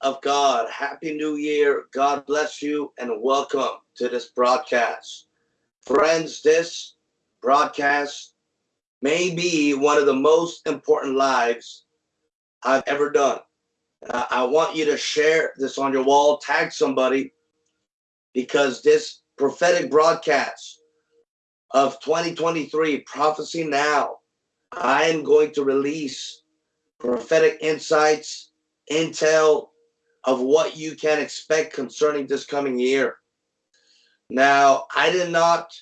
of God. Happy New Year. God bless you and welcome to this broadcast. Friends, this broadcast may be one of the most important lives I've ever done. I want you to share this on your wall, tag somebody, because this prophetic broadcast of 2023, Prophecy Now, I am going to release prophetic insights, intel of what you can expect concerning this coming year. Now, I did not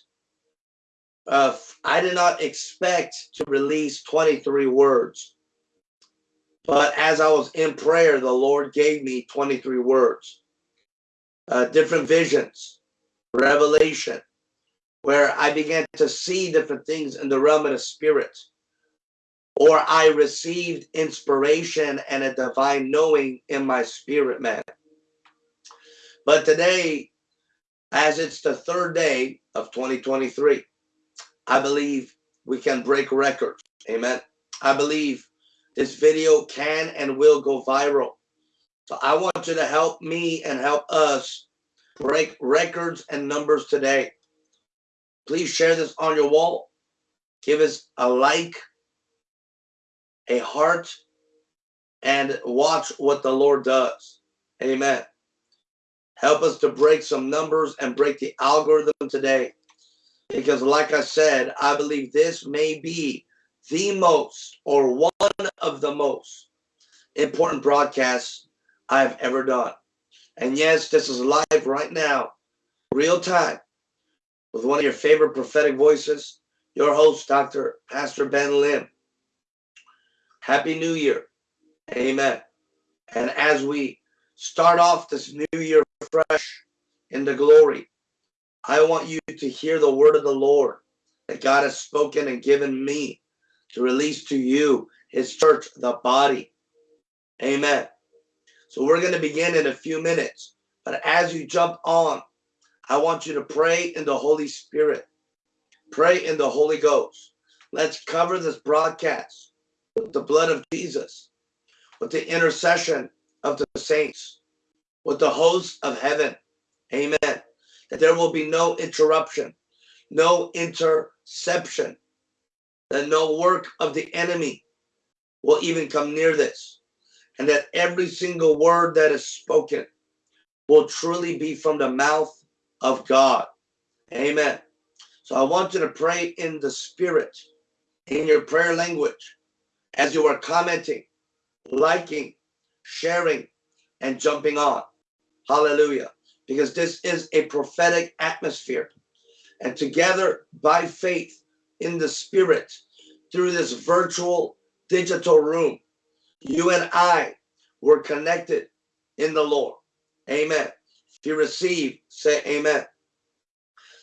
uh, I did not expect to release 23 words. But as I was in prayer, the Lord gave me 23 words, uh, different visions, revelation, where I began to see different things in the realm of the spirit or I received inspiration and a divine knowing in my spirit, man. But today, as it's the third day of 2023, I believe we can break records. Amen. I believe this video can and will go viral. So I want you to help me and help us break records and numbers today. Please share this on your wall. Give us a like a heart and watch what the Lord does. Amen. Help us to break some numbers and break the algorithm today. Because like I said, I believe this may be the most or one of the most important broadcasts I've ever done. And yes, this is live right now, real time, with one of your favorite prophetic voices, your host, Dr. Pastor Ben Lim. Happy New Year. Amen. And as we start off this new year fresh in the glory, I want you to hear the word of the Lord that God has spoken and given me to release to you, his church, the body. Amen. So we're going to begin in a few minutes. But as you jump on, I want you to pray in the Holy Spirit. Pray in the Holy Ghost. Let's cover this broadcast the blood of Jesus, with the intercession of the saints, with the hosts of heaven. Amen. That there will be no interruption, no interception, that no work of the enemy will even come near this, and that every single word that is spoken will truly be from the mouth of God. Amen. So I want you to pray in the spirit, in your prayer language as you are commenting, liking, sharing, and jumping on. Hallelujah. Because this is a prophetic atmosphere. And together by faith in the spirit, through this virtual digital room, you and I were connected in the Lord. Amen. If you receive, say amen.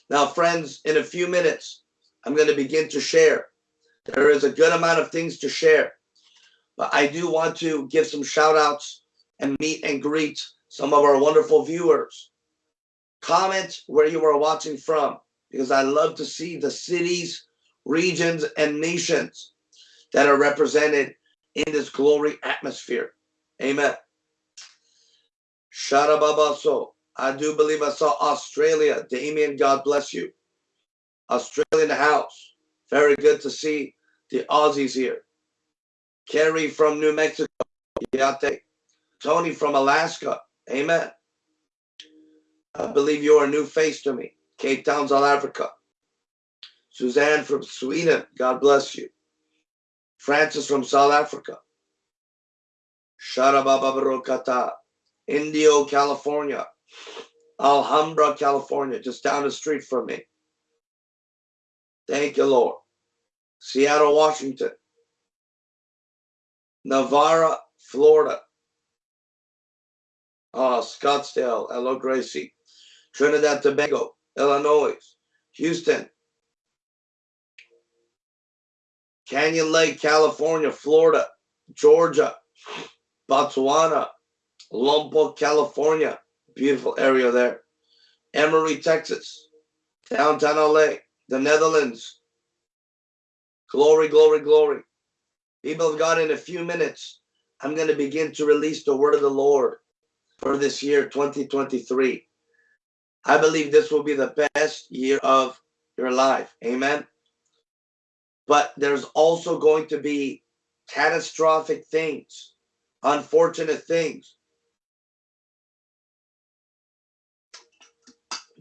Now, friends, in a few minutes, I'm going to begin to share there is a good amount of things to share. But I do want to give some shout outs and meet and greet some of our wonderful viewers. Comment where you are watching from because I love to see the cities, regions, and nations that are represented in this glory atmosphere. Amen. Sharababaso. I do believe I saw Australia. Damien, God bless you. Australia in the house. Very good to see the Aussies here. Kerry from New Mexico. Yate. Tony from Alaska. Amen. I believe you're a new face to me. Cape Town, South Africa. Suzanne from Sweden. God bless you. Francis from South Africa. Sharabababarokata. Indio, California. Alhambra, California, just down the street from me. Thank you, Lord. Seattle, Washington, Navarre, Florida, uh, Scottsdale, hello, Gracie, Trinidad, Tobago, Illinois, Houston, Canyon Lake, California, Florida, Georgia, Botswana, Lompoc, California, beautiful area there, Emory, Texas, downtown LA, the Netherlands, Glory, glory, glory. People of God, in a few minutes, I'm going to begin to release the word of the Lord for this year 2023. I believe this will be the best year of your life. Amen. But there's also going to be catastrophic things, unfortunate things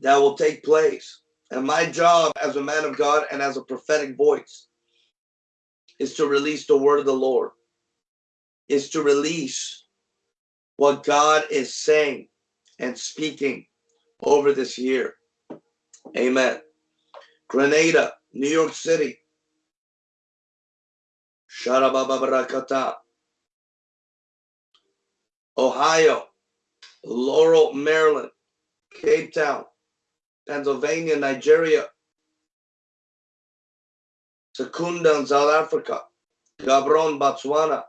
that will take place. And my job as a man of God and as a prophetic voice is to release the word of the Lord, is to release what God is saying and speaking over this year. Amen. Grenada, New York City. Sharabababarakata. Ohio, Laurel, Maryland, Cape Town, Pennsylvania, Nigeria, Secunda South Africa, Gabron, Botswana,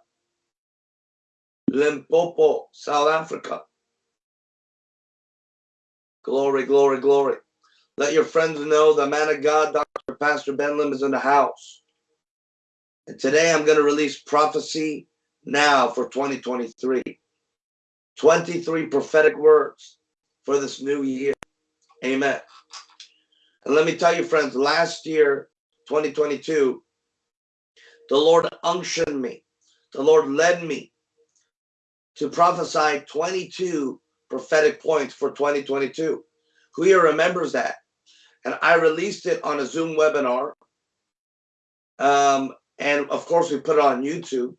Limpopo, South Africa. Glory, glory, glory. Let your friends know the man of God, Dr. Pastor Ben Lim, is in the house. And today I'm going to release prophecy now for 2023. 23 prophetic words for this new year. Amen. And let me tell you, friends, last year, 2022, the Lord unctioned me. The Lord led me to prophesy 22 prophetic points for 2022. Who here remembers that? And I released it on a Zoom webinar. Um, and of course, we put it on YouTube.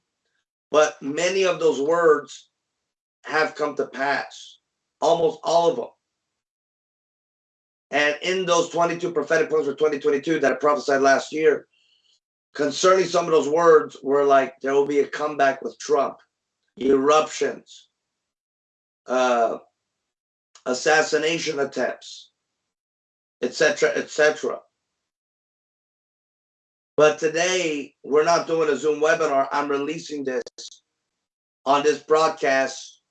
But many of those words have come to pass, almost all of them. And in those 22 prophetic points for 2022 that I prophesied last year, concerning some of those words were like, there will be a comeback with Trump, eruptions, uh, assassination attempts, etc., etc. But today, we're not doing a Zoom webinar. I'm releasing this on this broadcast,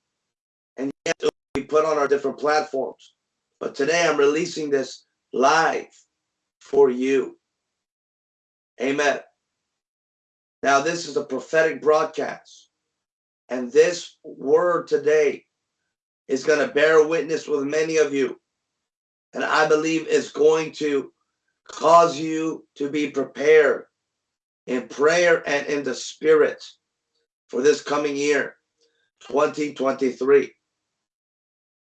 and yet it will be put on our different platforms. But today I'm releasing this live for you. Amen. Now, this is a prophetic broadcast. And this word today is going to bear witness with many of you. And I believe it's going to cause you to be prepared in prayer and in the spirit for this coming year, 2023.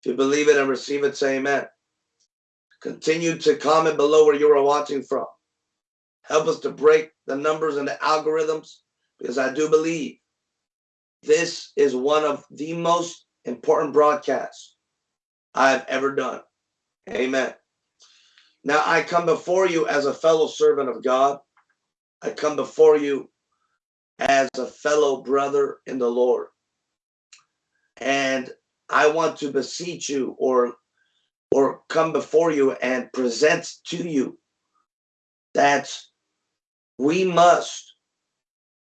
You believe it and receive it, say amen. Continue to comment below where you are watching from. Help us to break the numbers and the algorithms because I do believe this is one of the most important broadcasts I've ever done. Amen. Now I come before you as a fellow servant of God. I come before you as a fellow brother in the Lord. And I want to beseech you or or come before you and present to you that we must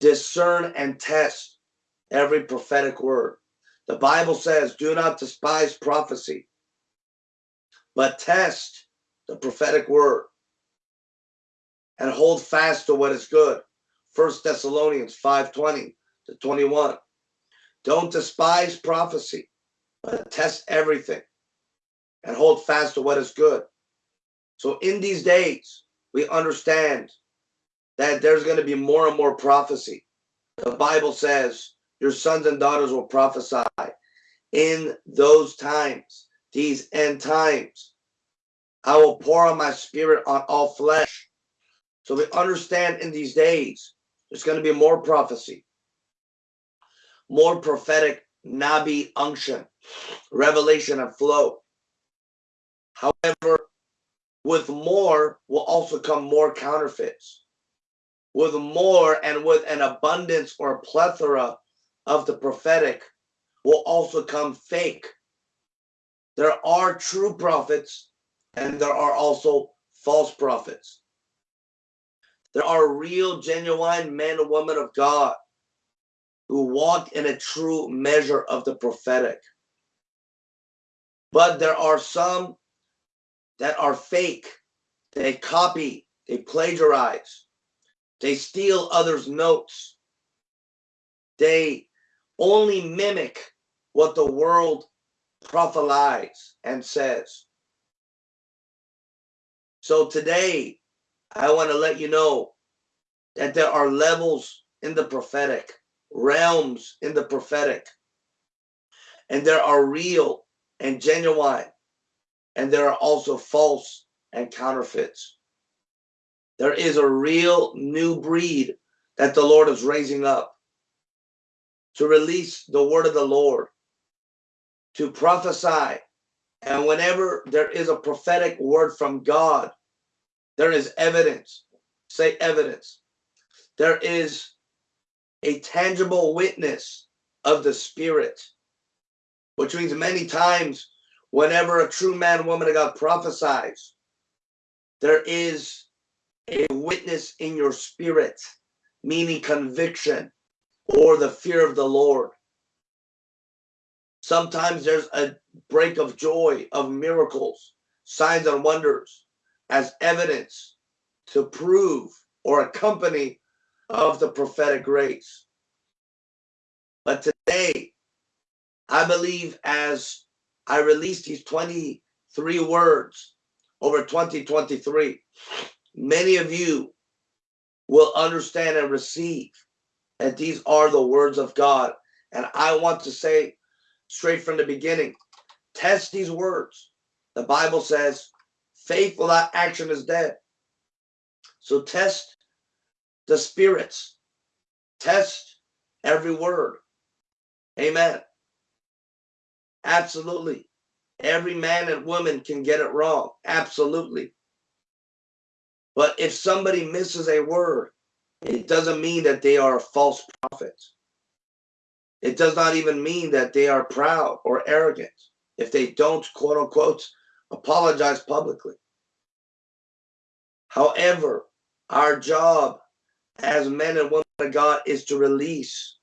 discern and test every prophetic word. The Bible says, do not despise prophecy, but test the prophetic word and hold fast to what is good. First Thessalonians 5:20 to 21. Don't despise prophecy, but test everything and hold fast to what is good. So in these days, we understand that there's going to be more and more prophecy. The Bible says your sons and daughters will prophesy in those times, these end times. I will pour on my spirit on all flesh. So we understand in these days, there's going to be more prophecy, more prophetic Nabi unction, revelation and flow. However, with more will also come more counterfeits. With more and with an abundance or plethora of the prophetic will also come fake. There are true prophets and there are also false prophets. There are real, genuine men and women of God who walk in a true measure of the prophetic. But there are some that are fake. They copy, they plagiarize, they steal others' notes, they only mimic what the world prophesies and says. So today, I want to let you know that there are levels in the prophetic, realms in the prophetic, and there are real and genuine, and there are also false and counterfeits. There is a real new breed that the Lord is raising up to release the word of the Lord, to prophesy. And whenever there is a prophetic word from God, there is evidence. Say evidence. There is a tangible witness of the Spirit, which means many times, whenever a true man, woman of God prophesies, there is a witness in your spirit, meaning conviction or the fear of the Lord. Sometimes there's a break of joy, of miracles, signs and wonders as evidence to prove or accompany of the prophetic grace. But today, I believe as I release these 23 words over 2023, many of you will understand and receive that these are the words of God. And I want to say straight from the beginning, test these words. The Bible says, faith without action is dead. So test the spirits, test every word. Amen. Absolutely. Every man and woman can get it wrong. Absolutely. But if somebody misses a word, it doesn't mean that they are false prophet. It does not even mean that they are proud or arrogant if they don't, quote unquote, apologize publicly. However, our job as men and women of God is to release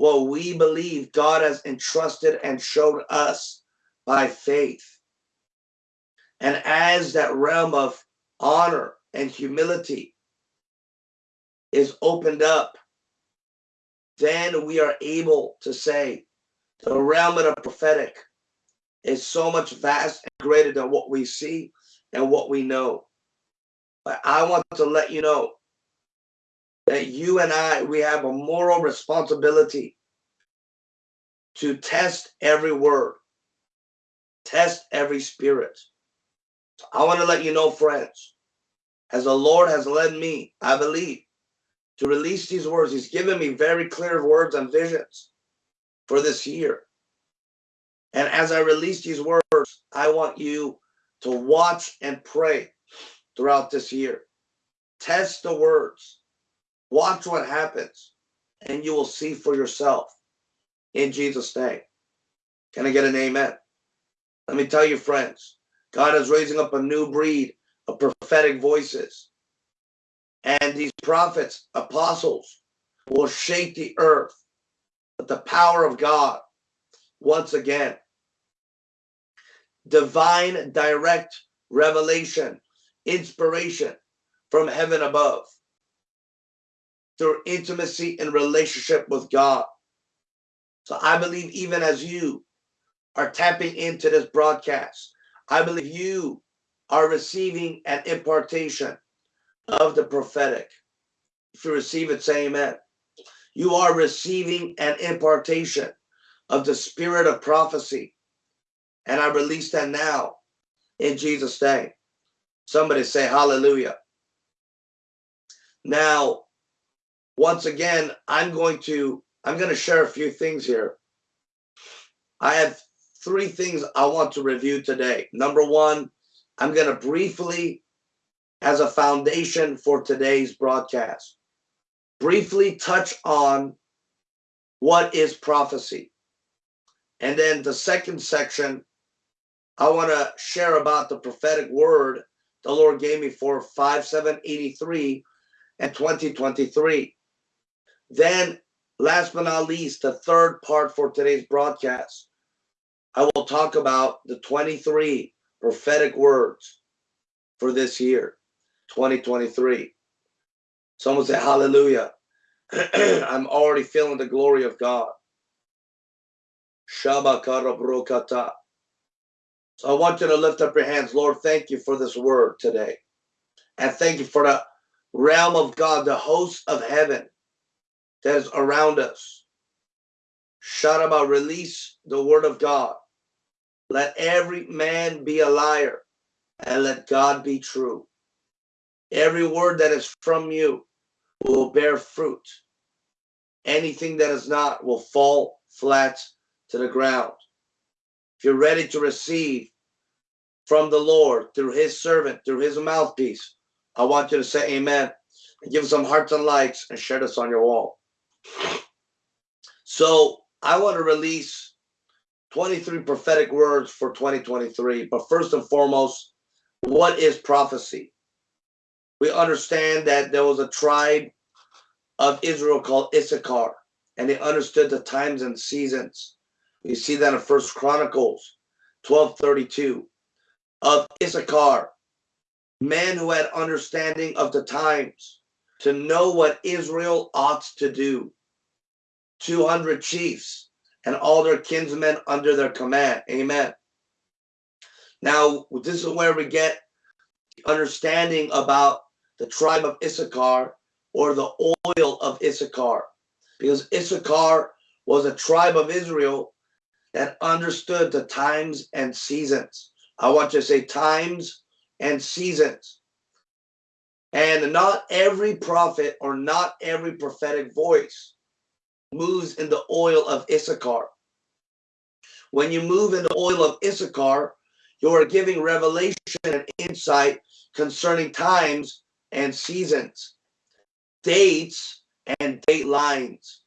what we believe God has entrusted and showed us by faith. And as that realm of honor and humility is opened up, then we are able to say the realm of the prophetic is so much vast and greater than what we see and what we know. But I want to let you know that you and I, we have a moral responsibility to test every word, test every spirit. So I want to let you know, friends, as the Lord has led me, I believe, to release these words. He's given me very clear words and visions for this year. And as I release these words, I want you to watch and pray throughout this year. Test the words. Watch what happens. And you will see for yourself in Jesus' name. Can I get an amen? Let me tell you, friends, God is raising up a new breed of prophetic voices. And these prophets, apostles, will shake the earth with the power of God once again. Divine direct revelation, inspiration from heaven above through intimacy and relationship with God. So I believe even as you are tapping into this broadcast, I believe you are receiving an impartation of the prophetic. If you receive it, say amen. You are receiving an impartation of the spirit of prophecy. And I release that now in Jesus' name. Somebody say hallelujah. Now, once again, I'm going to I'm going to share a few things here. I have three things I want to review today. Number one, I'm going to briefly, as a foundation for today's broadcast, briefly touch on what is prophecy. And then the second section, I want to share about the prophetic word the Lord gave me for 5783 and 2023. Then, last but not least, the third part for today's broadcast, I will talk about the 23 prophetic words for this year, 2023. Someone say hallelujah. I'm already feeling the glory of God. Shabakarabrokata. So I want you to lift up your hands. Lord, thank you for this word today. And thank you for the realm of God, the host of heaven that is around us. Sharaba, release the word of God. Let every man be a liar and let God be true. Every word that is from you will bear fruit. Anything that is not will fall flat to the ground. If you're ready to receive from the Lord through his servant, through his mouthpiece, I want you to say amen and give some hearts and likes and share this on your wall. So I want to release 23 prophetic words for 2023. But first and foremost, what is prophecy? We understand that there was a tribe of Israel called Issachar, and they understood the times and seasons. We see that in First Chronicles 12:32 of Issachar, men who had understanding of the times to know what Israel ought to do. 200 chiefs and all their kinsmen under their command. Amen. Now, this is where we get understanding about the tribe of Issachar or the oil of Issachar. Because Issachar was a tribe of Israel that understood the times and seasons. I want you to say times and seasons. And not every prophet or not every prophetic voice moves in the oil of Issachar. When you move in the oil of Issachar, you are giving revelation and insight concerning times and seasons, dates and date lines.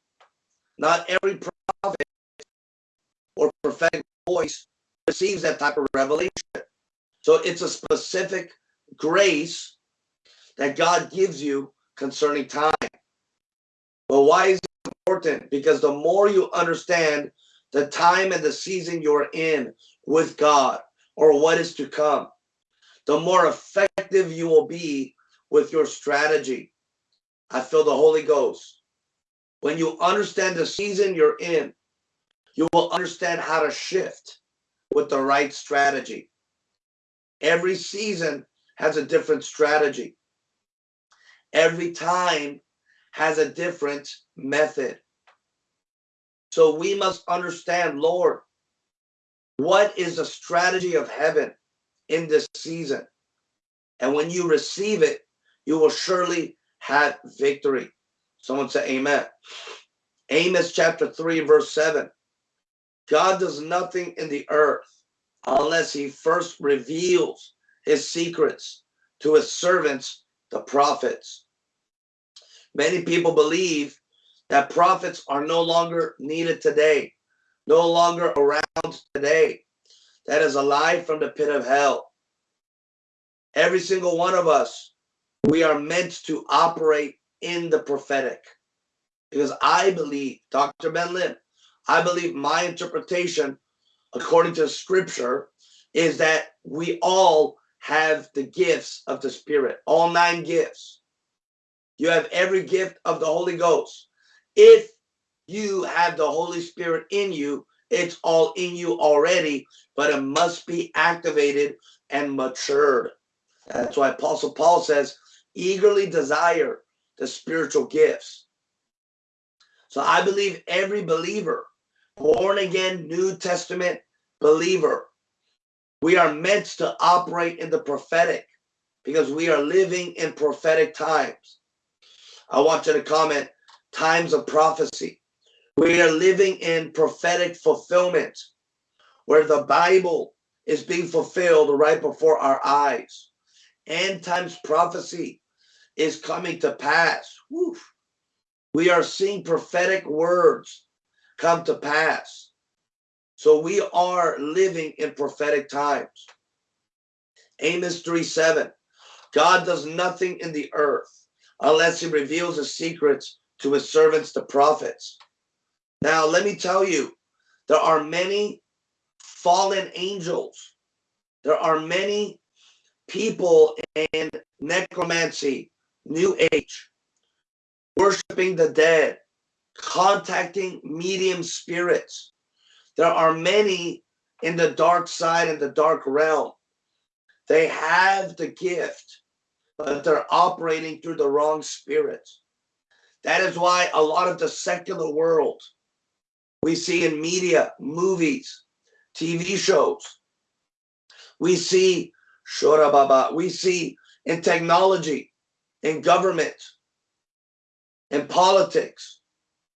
Not every prophet or prophetic voice receives that type of revelation. So it's a specific grace that God gives you concerning time. But why is important? Because the more you understand the time and the season you're in with God or what is to come, the more effective you will be with your strategy. I feel the Holy Ghost. When you understand the season you're in, you will understand how to shift with the right strategy. Every season has a different strategy. Every time has a different method. So we must understand, Lord, what is the strategy of heaven in this season? And when you receive it, you will surely have victory. Someone say amen. Amos chapter 3, verse 7. God does nothing in the earth unless he first reveals his secrets to his servants, the prophets. Many people believe that prophets are no longer needed today, no longer around today. That is a lie from the pit of hell. Every single one of us, we are meant to operate in the prophetic. Because I believe, Dr. Ben Lim, I believe my interpretation, according to scripture, is that we all have the gifts of the Spirit, all nine gifts. You have every gift of the Holy Ghost. If you have the Holy Spirit in you, it's all in you already, but it must be activated and matured. That's why Apostle Paul says, eagerly desire the spiritual gifts. So I believe every believer, born again, New Testament believer, we are meant to operate in the prophetic because we are living in prophetic times. I want you to comment times of prophecy. We are living in prophetic fulfillment where the Bible is being fulfilled right before our eyes. End times prophecy is coming to pass. We are seeing prophetic words come to pass. So we are living in prophetic times. Amos 3 7. God does nothing in the earth unless he reveals his secrets to his servants, the prophets. Now, let me tell you, there are many fallen angels. There are many people in necromancy, new age, worshiping the dead, contacting medium spirits. There are many in the dark side, in the dark realm. They have the gift, but they're operating through the wrong spirit. That is why a lot of the secular world we see in media, movies, TV shows, we see Shura Baba. we see in technology, in government, in politics,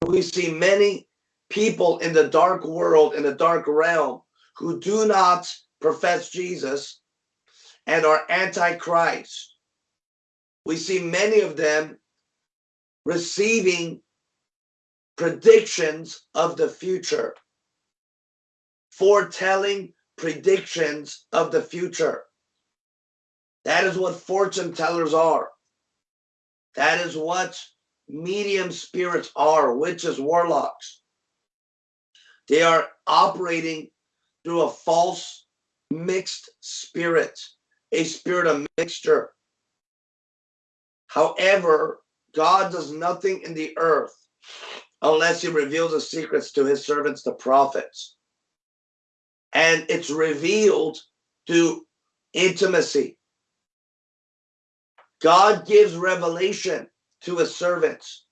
we see many people in the dark world, in the dark realm, who do not profess Jesus and are antichrist. We see many of them receiving predictions of the future, foretelling predictions of the future. That is what fortune tellers are. That is what medium spirits are, witches, warlocks. They are operating through a false mixed spirit, a spirit of mixture. However, God does nothing in the earth unless he reveals the secrets to his servants, the prophets. And it's revealed through intimacy. God gives revelation to his servants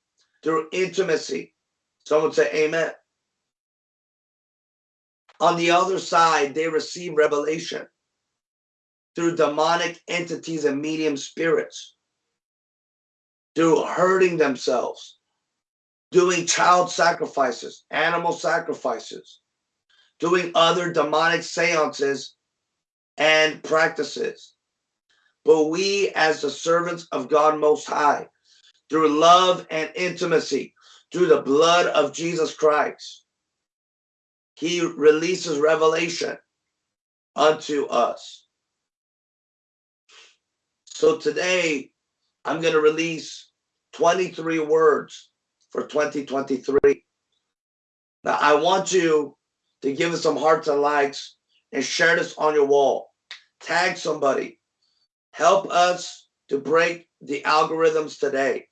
through intimacy. Someone say amen. On the other side, they receive revelation through demonic entities and medium spirits, through hurting themselves, doing child sacrifices, animal sacrifices, doing other demonic seances and practices. But we, as the servants of God Most High, through love and intimacy, through the blood of Jesus Christ, he releases revelation unto us. So today, I'm going to release 23 words for 2023. Now, I want you to give us some hearts and likes and share this on your wall. Tag somebody. Help us to break the algorithms today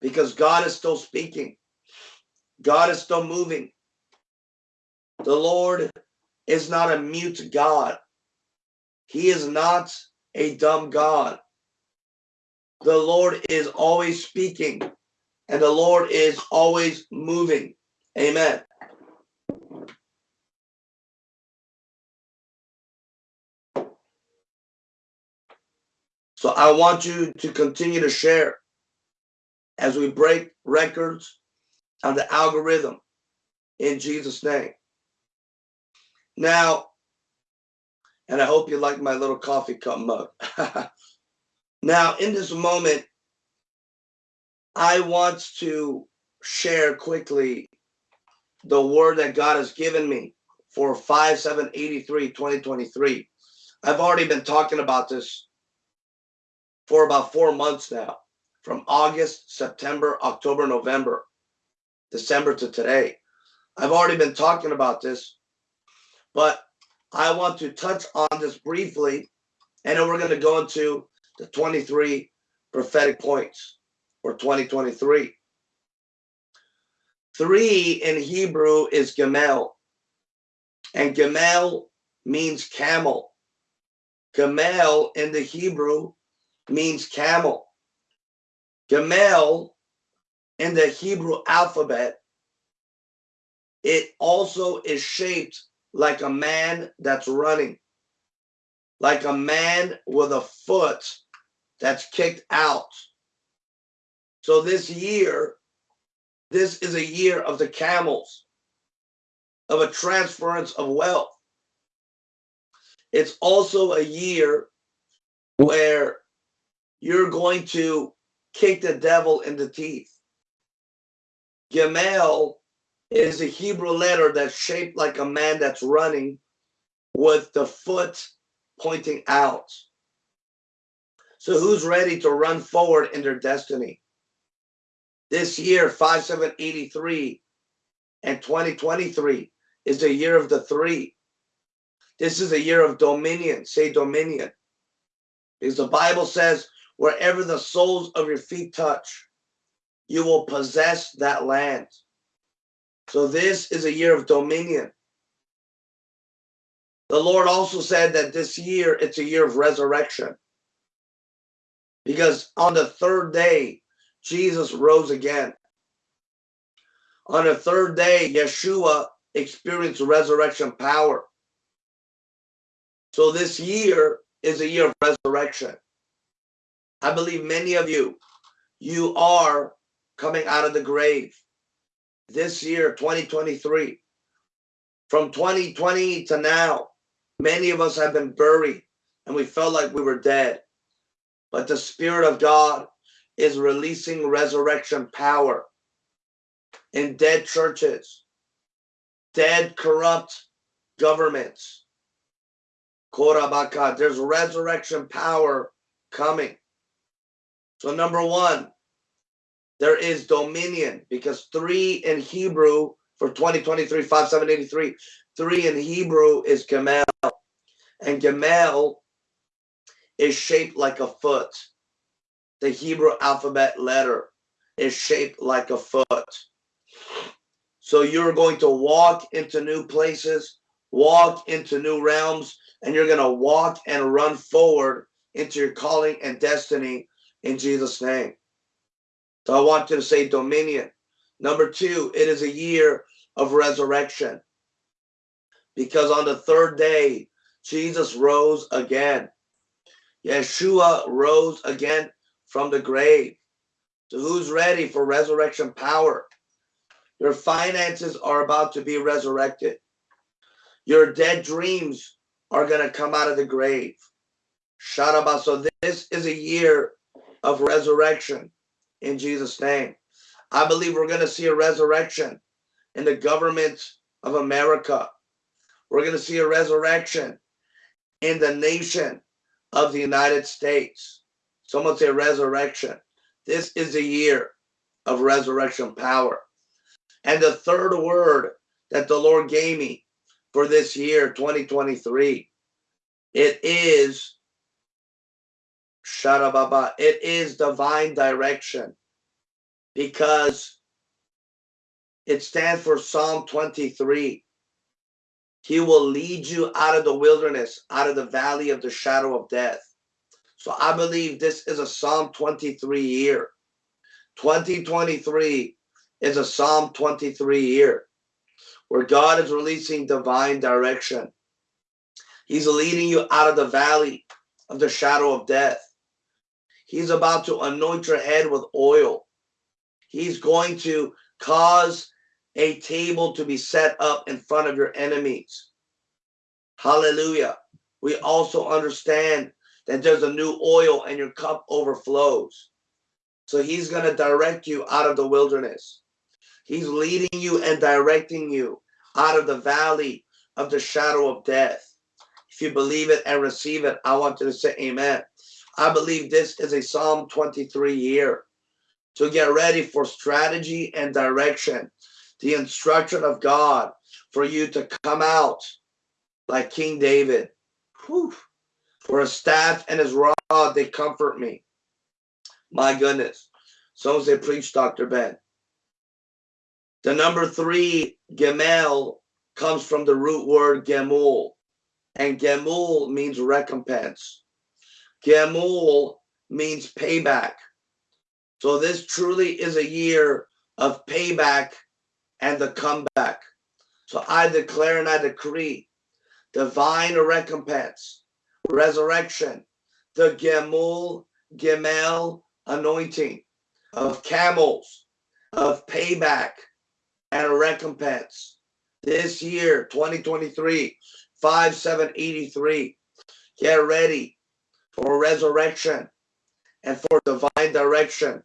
because God is still speaking. God is still moving. The Lord is not a mute God. He is not a dumb God. The Lord is always speaking and the Lord is always moving. Amen. So I want you to continue to share as we break records on the algorithm in Jesus' name. Now, and I hope you like my little coffee cup mug. now, in this moment, I want to share quickly the word that God has given me for 5 7 83 2023. I've already been talking about this for about four months now from August, September, October, November, December to today. I've already been talking about this but I want to touch on this briefly, and then we're going to go into the 23 prophetic points for 2023. Three in Hebrew is Gamel, and Gamel means camel. Gamel in the Hebrew means camel. Gamel in the Hebrew alphabet, it also is shaped like a man that's running, like a man with a foot that's kicked out. So this year, this is a year of the camels, of a transference of wealth. It's also a year where you're going to kick the devil in the teeth. Gamel is a Hebrew letter that's shaped like a man that's running with the foot pointing out. So who's ready to run forward in their destiny? This year, 5783 and 2023 is the year of the three. This is a year of dominion. Say dominion. Because the Bible says, wherever the soles of your feet touch, you will possess that land. So this is a year of dominion. The Lord also said that this year it's a year of resurrection. Because on the third day, Jesus rose again. On the third day, Yeshua experienced resurrection power. So this year is a year of resurrection. I believe many of you, you are coming out of the grave this year, 2023. From 2020 to now, many of us have been buried and we felt like we were dead. But the Spirit of God is releasing resurrection power in dead churches, dead, corrupt governments. There's resurrection power coming. So, number one, there is dominion because three in Hebrew for 2023, 5783, three in Hebrew is Gamel. And Gamel is shaped like a foot. The Hebrew alphabet letter is shaped like a foot. So you're going to walk into new places, walk into new realms, and you're going to walk and run forward into your calling and destiny in Jesus' name. So I want you to say dominion. Number two, it is a year of resurrection. Because on the third day, Jesus rose again. Yeshua rose again from the grave. So who's ready for resurrection power? Your finances are about to be resurrected. Your dead dreams are going to come out of the grave. Sharaba. So this is a year of resurrection in Jesus' name. I believe we're going to see a resurrection in the government of America. We're going to see a resurrection in the nation of the United States. Someone say resurrection. This is a year of resurrection power. And the third word that the Lord gave me for this year, 2023, it is. It is divine direction because it stands for Psalm 23. He will lead you out of the wilderness, out of the valley of the shadow of death. So I believe this is a Psalm 23 year. 2023 is a Psalm 23 year where God is releasing divine direction. He's leading you out of the valley of the shadow of death. He's about to anoint your head with oil. He's going to cause a table to be set up in front of your enemies. Hallelujah. We also understand that there's a new oil and your cup overflows. So he's going to direct you out of the wilderness. He's leading you and directing you out of the valley of the shadow of death. If you believe it and receive it, I want you to say amen. I believe this is a Psalm 23 year to get ready for strategy and direction the instruction of God for you to come out like King David. Whew. For a staff and his rod, they comfort me. My goodness. So as they preach, Dr. Ben. The number three, Gemel, comes from the root word Gemul. And Gemul means recompense. Gemul means payback. So this truly is a year of payback and the comeback. So I declare and I decree divine recompense, resurrection, the Gemul, Gemel anointing of camels, of payback and recompense. This year, 2023, 5783. Get ready for resurrection and for divine direction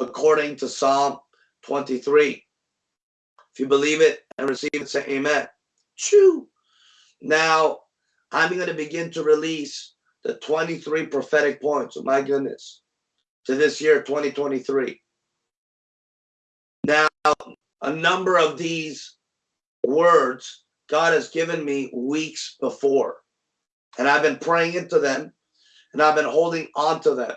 according to Psalm 23. If you believe it and receive it, say amen. Chew. Now, I'm going to begin to release the 23 prophetic points. Oh my goodness. To this year, 2023. Now, a number of these words God has given me weeks before. And I've been praying into them and I've been holding on to them.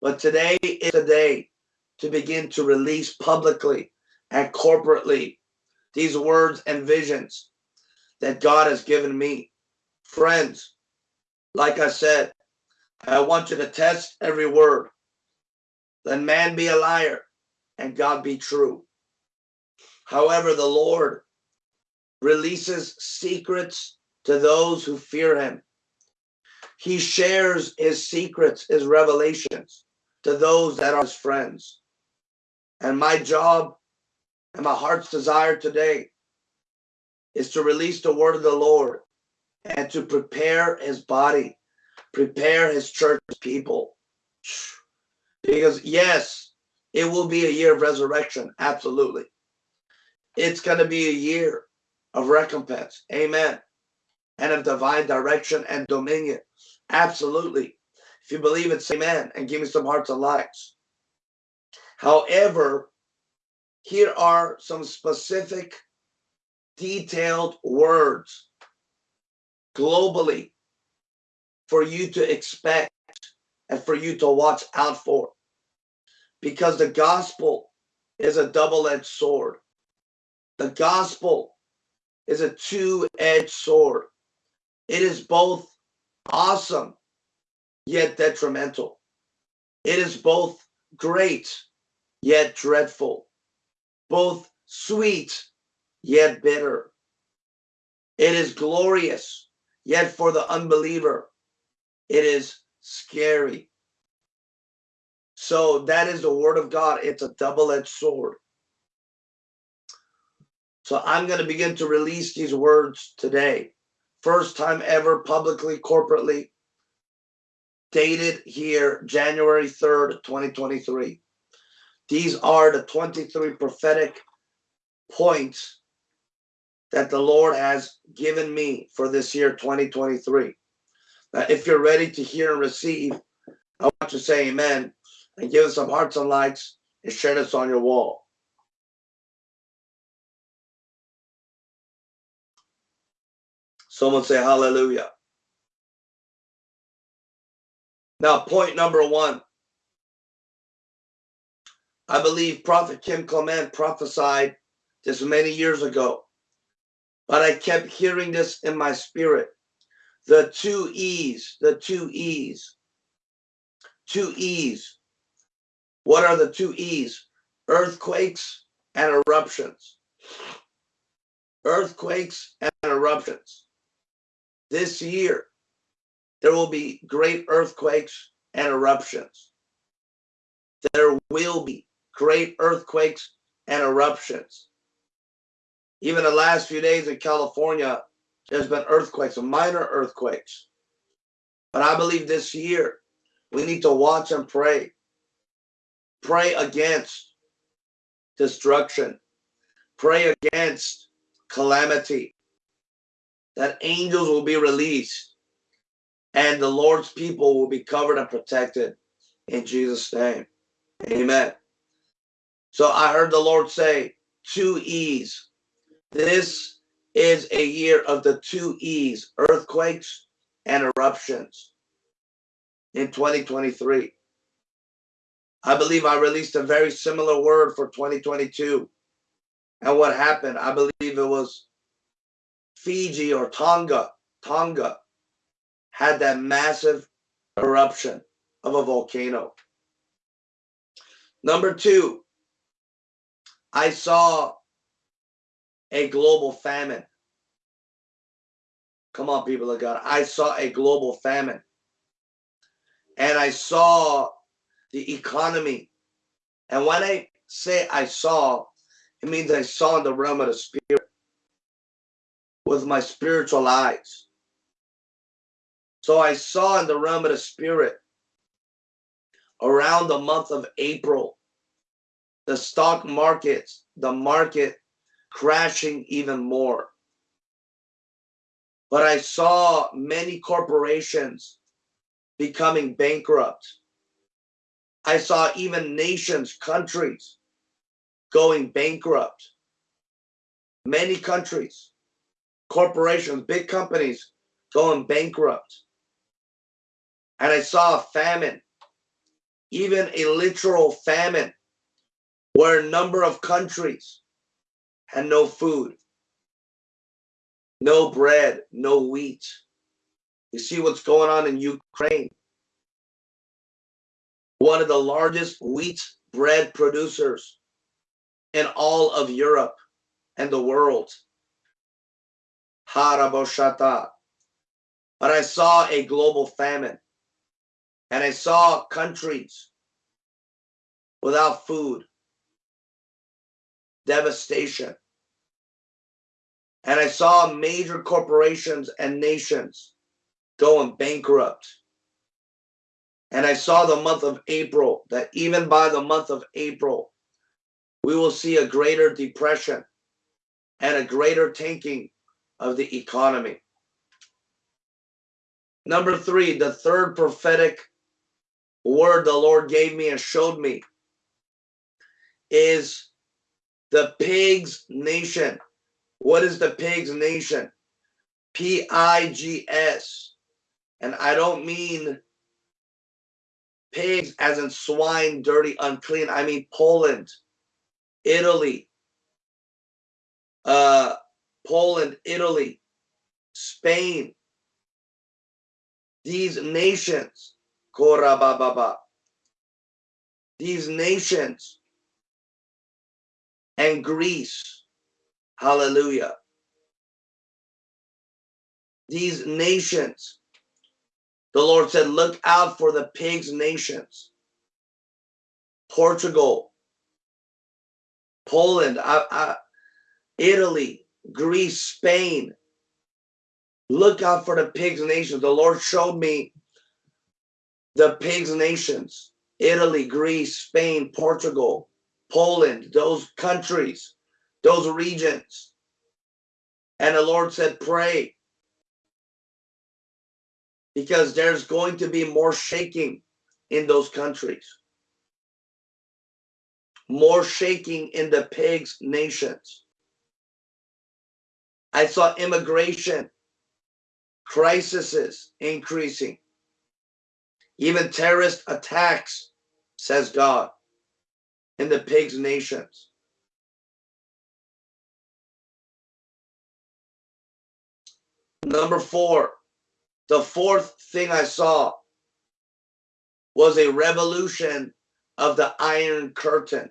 But today is the day to begin to release publicly and corporately these words and visions that God has given me. Friends, like I said, I want you to test every word. Let man be a liar and God be true. However, the Lord releases secrets to those who fear him. He shares his secrets, his revelations to those that are his friends. And my job and my heart's desire today is to release the word of the Lord and to prepare his body, prepare his church people. Because, yes, it will be a year of resurrection. Absolutely. It's going to be a year of recompense. Amen. And of divine direction and dominion. Absolutely. If you believe it, say amen and give me some hearts and likes. However, here are some specific, detailed words globally for you to expect and for you to watch out for. Because the gospel is a double edged sword. The gospel is a two edged sword. It is both awesome yet detrimental. It is both great yet dreadful both sweet yet bitter. It is glorious, yet for the unbeliever, it is scary. So that is the word of God. It's a double-edged sword. So I'm going to begin to release these words today. First time ever publicly, corporately, dated here January 3rd, 2023. These are the 23 prophetic points that the Lord has given me for this year 2023. Now, if you're ready to hear and receive, I want you to say amen and give us some hearts and likes and share this on your wall. Someone say hallelujah. Now, point number one I believe Prophet Kim Clement prophesied this many years ago, but I kept hearing this in my spirit. The two E's, the two E's, two E's. What are the two E's? Earthquakes and eruptions. Earthquakes and eruptions. This year, there will be great earthquakes and eruptions. There will be great earthquakes and eruptions. Even the last few days in California, there's been earthquakes, minor earthquakes. But I believe this year we need to watch and pray. Pray against destruction. Pray against calamity. That angels will be released and the Lord's people will be covered and protected in Jesus' name. Amen. So I heard the Lord say, two E's. This is a year of the two E's, earthquakes and eruptions in 2023. I believe I released a very similar word for 2022. And what happened? I believe it was Fiji or Tonga. Tonga had that massive eruption of a volcano. Number two, I saw a global famine. Come on, people of God. I saw a global famine. And I saw the economy. And when I say I saw, it means I saw in the realm of the spirit with my spiritual eyes. So I saw in the realm of the spirit around the month of April the stock markets, the market crashing even more. But I saw many corporations becoming bankrupt. I saw even nations, countries going bankrupt. Many countries, corporations, big companies going bankrupt. And I saw a famine, even a literal famine where a number of countries had no food, no bread, no wheat. You see what's going on in Ukraine. One of the largest wheat bread producers in all of Europe and the world. Haraboshata. But I saw a global famine and I saw countries without food, devastation. And I saw major corporations and nations going bankrupt. And I saw the month of April that even by the month of April, we will see a greater depression and a greater tanking of the economy. Number three, the third prophetic word the Lord gave me and showed me is the pigs nation. What is the pigs nation? P I G S. And I don't mean pigs as in swine, dirty, unclean. I mean Poland, Italy, uh, Poland, Italy, Spain. These nations, Korabababa, these nations and Greece, hallelujah. These nations, the Lord said, look out for the pigs nations. Portugal, Poland, I, I, Italy, Greece, Spain. Look out for the pigs nations. The Lord showed me the pigs nations Italy, Greece, Spain, Portugal, Poland, those countries, those regions. And the Lord said, Pray. Because there's going to be more shaking in those countries more shaking in the pigs nations. I saw immigration crises increasing, even terrorist attacks, says God, in the pigs nations. Number four, the fourth thing I saw was a revolution of the Iron Curtain.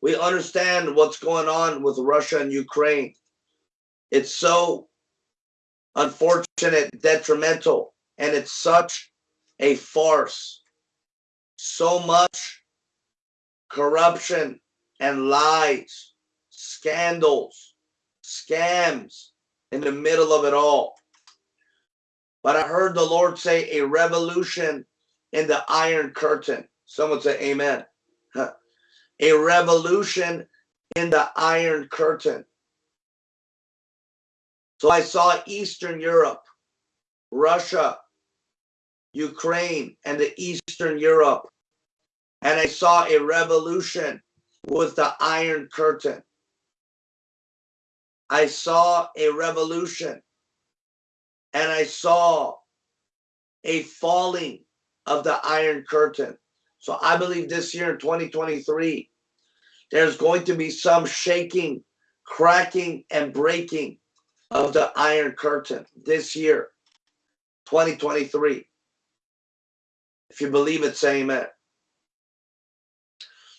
We understand what's going on with Russia and Ukraine. It's so unfortunate, detrimental, and it's such a farce. So much corruption and lies, scandals, scams in the middle of it all. But I heard the Lord say a revolution in the Iron Curtain. Someone say amen. A revolution in the Iron Curtain. So I saw Eastern Europe, Russia, Ukraine, and the Eastern Europe. And I saw a revolution with the Iron Curtain. I saw a revolution and I saw a falling of the Iron Curtain. So I believe this year in 2023, there's going to be some shaking, cracking, and breaking of the Iron Curtain this year, 2023. If you believe it, say amen.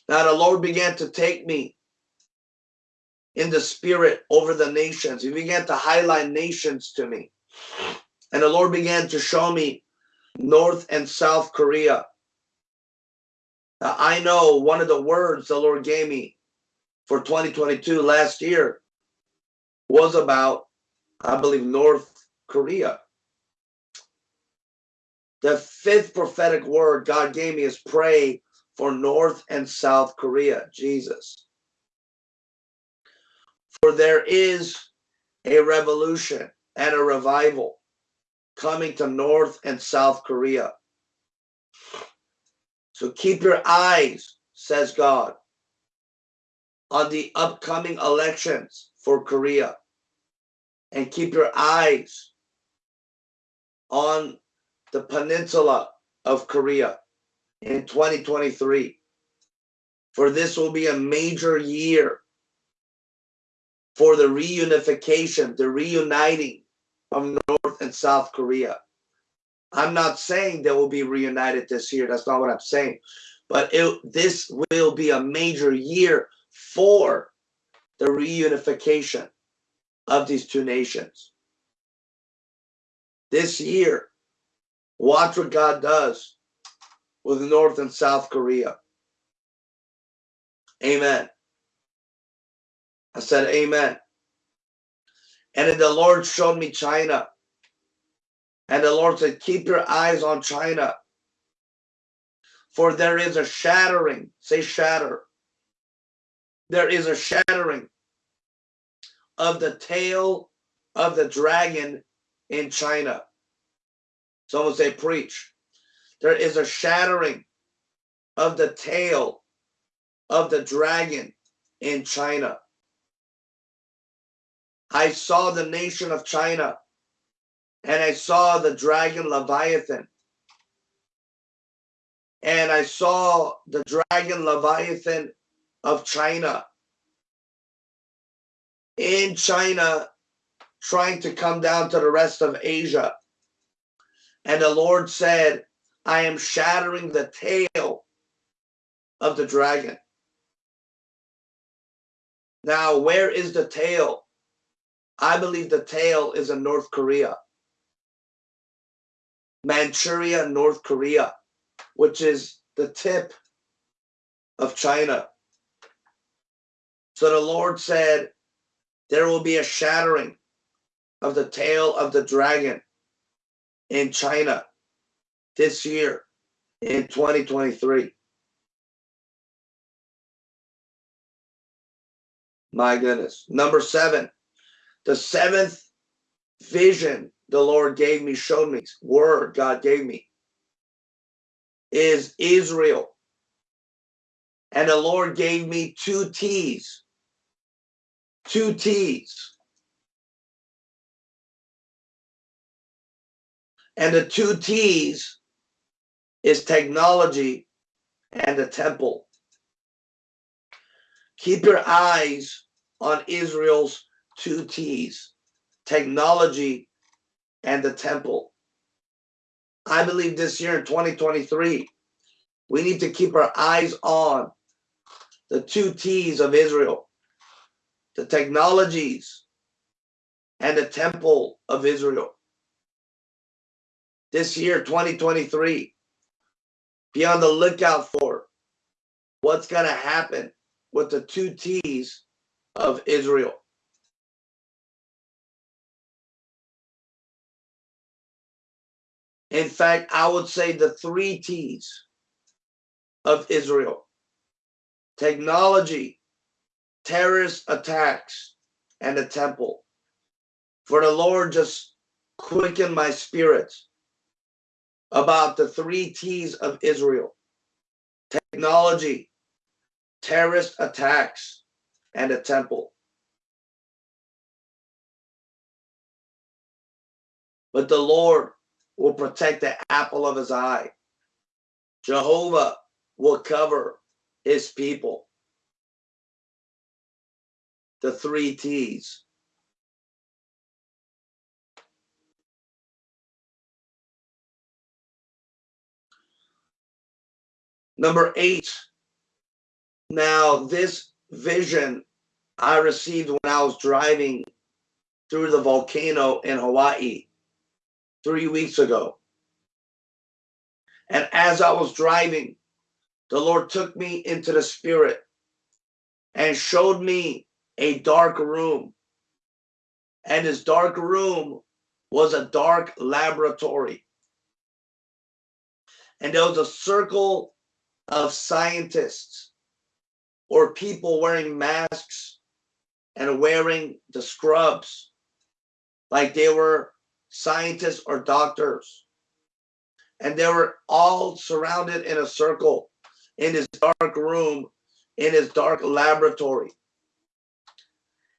Now the Lord began to take me in the spirit over the nations. He began to highlight nations to me. And the Lord began to show me North and South Korea. Now, I know one of the words the Lord gave me for 2022 last year was about, I believe, North Korea. The fifth prophetic word God gave me is pray for North and South Korea, Jesus. For there is a revolution and a revival coming to North and South Korea. So keep your eyes, says God, on the upcoming elections for Korea. And keep your eyes on the peninsula of Korea in 2023. For this will be a major year for the reunification, the reuniting of North and South Korea. I'm not saying they will be reunited this year. That's not what I'm saying. But it, this will be a major year for the reunification of these two nations. This year, watch what God does with North and South Korea. Amen. I said, Amen. And then the Lord showed me China. And the Lord said, Keep your eyes on China. For there is a shattering. Say, shatter. There is a shattering of the tail of the dragon in China. Someone say, Preach. There is a shattering of the tail of the dragon in China. I saw the nation of China and I saw the dragon Leviathan. And I saw the dragon Leviathan of China in China trying to come down to the rest of Asia. And the Lord said, I am shattering the tail of the dragon. Now, where is the tail? I believe the tail is in North Korea. Manchuria, North Korea, which is the tip of China. So the Lord said, there will be a shattering of the tail of the dragon in China this year in 2023. My goodness. Number seven, the seventh vision the Lord gave me, showed me, word God gave me, is Israel. And the Lord gave me two T's. Two T's. And the two T's is technology and the temple. Keep your eyes on Israel's two T's technology and the temple. I believe this year in 2023, we need to keep our eyes on the two T's of Israel, the technologies and the temple of Israel. This year, 2023, be on the lookout for what's going to happen with the two T's of Israel. In fact, I would say the three T's of Israel technology, terrorist attacks, and the temple. For the Lord just quickened my spirit about the three T's of Israel technology, terrorist attacks, and a temple. But the Lord will protect the apple of his eye. Jehovah will cover his people. The three T's. Number eight. Now, this vision I received when I was driving through the volcano in Hawaii three weeks ago. And as I was driving, the Lord took me into the spirit and showed me a dark room. And this dark room was a dark laboratory. And there was a circle of scientists or people wearing masks and wearing the scrubs like they were scientists or doctors. And they were all surrounded in a circle in his dark room, in his dark laboratory.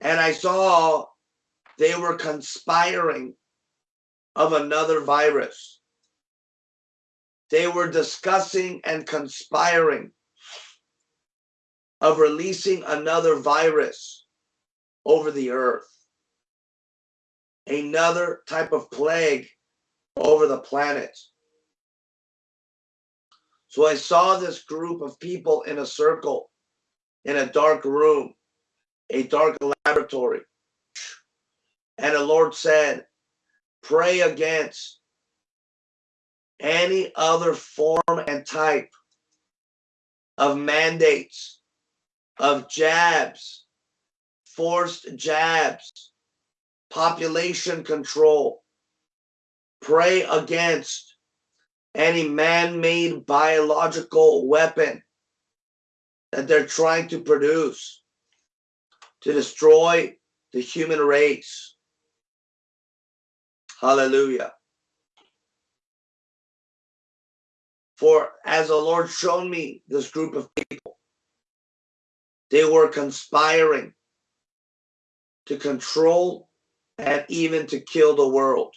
And I saw they were conspiring of another virus. They were discussing and conspiring of releasing another virus over the earth. Another type of plague over the planet. So I saw this group of people in a circle in a dark room, a dark laboratory. And the Lord said, Pray against any other form and type of mandates, of jabs, forced jabs, population control. Pray against any man made biological weapon that they're trying to produce to destroy the human race. Hallelujah. For as the Lord showed me this group of people, they were conspiring to control and even to kill the world.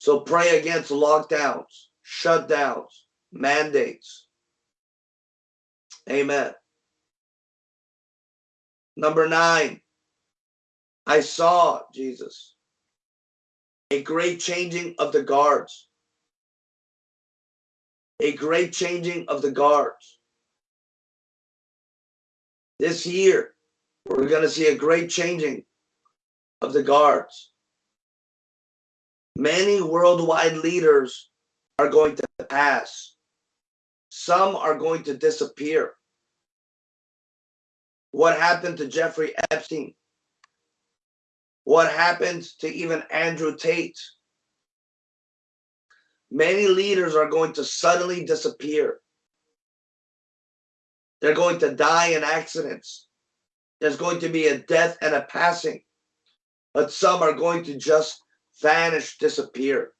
So pray against lockdowns, shutdowns, mandates. Amen. Number nine, I saw Jesus, a great changing of the guards. A great changing of the guards. This year, we're going to see a great changing of the guards. Many worldwide leaders are going to pass. Some are going to disappear. What happened to Jeffrey Epstein? What happened to even Andrew Tate? Many leaders are going to suddenly disappear. They're going to die in accidents. There's going to be a death and a passing. But some are going to just vanish, disappear.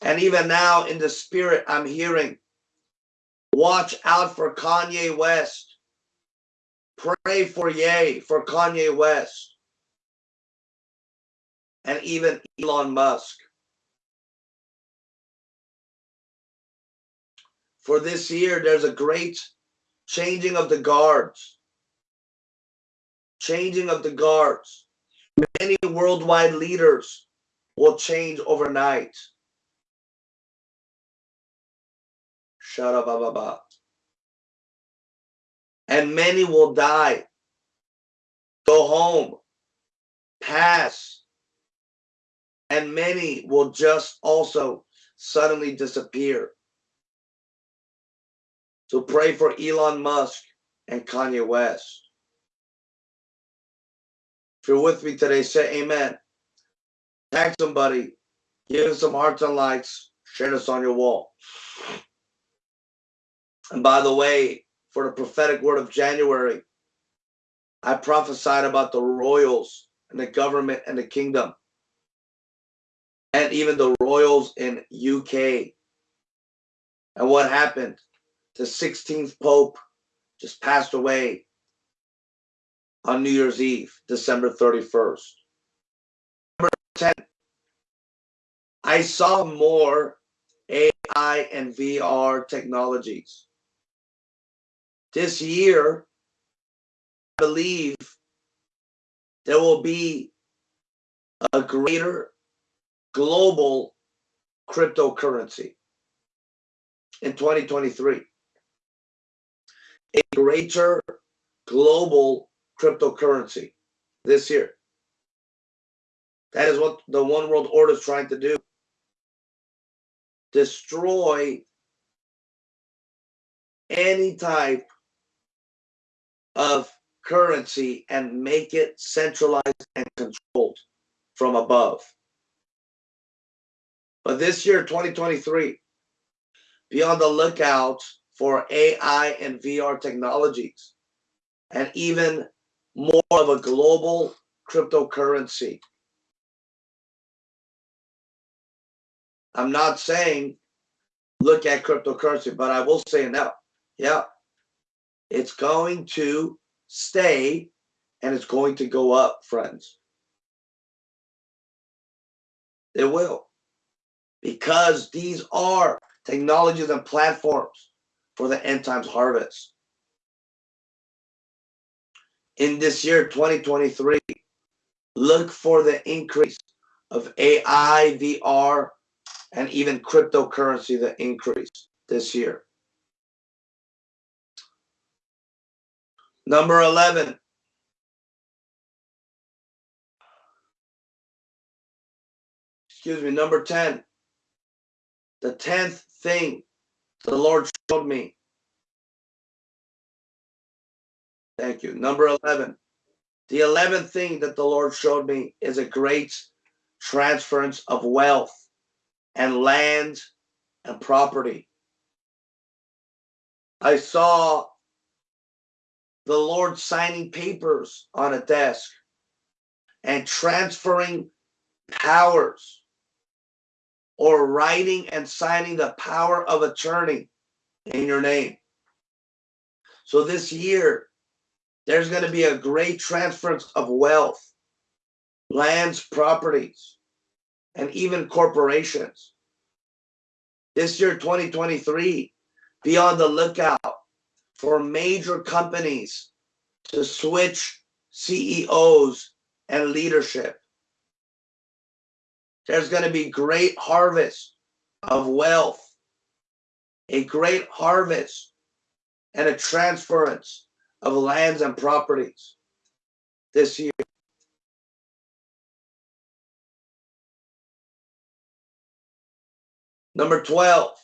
And even now in the spirit, I'm hearing, watch out for Kanye West. Pray for Ye, for Kanye West. And even Elon Musk. For this year, there's a great changing of the guards. Changing of the guards many worldwide leaders will change overnight. Shut up, And many will die, go home, pass, and many will just also suddenly disappear. So pray for Elon Musk and Kanye West. If you're with me today, say amen. Tag somebody. Give us some hearts and likes. Share this on your wall. And by the way, for the prophetic word of January, I prophesied about the royals and the government and the kingdom. And even the royals in UK. And what happened? The 16th Pope just passed away on New Year's Eve, December 31st. Number 10, I saw more AI and VR technologies. This year, I believe there will be a greater global cryptocurrency in 2023. A greater global cryptocurrency this year. That is what the One World Order is trying to do. Destroy any type of currency and make it centralized and controlled from above. But this year, 2023, be on the lookout for AI and VR technologies and even more of a global cryptocurrency. I'm not saying look at cryptocurrency, but I will say now, yeah, it's going to stay and it's going to go up, friends. It will. Because these are technologies and platforms for the end times harvest. In this year, 2023, look for the increase of AI, VR, and even cryptocurrency, the increase this year. Number 11. Excuse me, number 10. The 10th thing the Lord showed me. Thank you. Number 11. The 11th thing that the Lord showed me is a great transference of wealth and land and property. I saw the Lord signing papers on a desk and transferring powers or writing and signing the power of attorney in your name. So this year, there's going to be a great transference of wealth, lands, properties, and even corporations. This year, 2023, be on the lookout for major companies to switch CEOs and leadership. There's going to be great harvest of wealth, a great harvest and a transference of lands and properties this year. Number 12,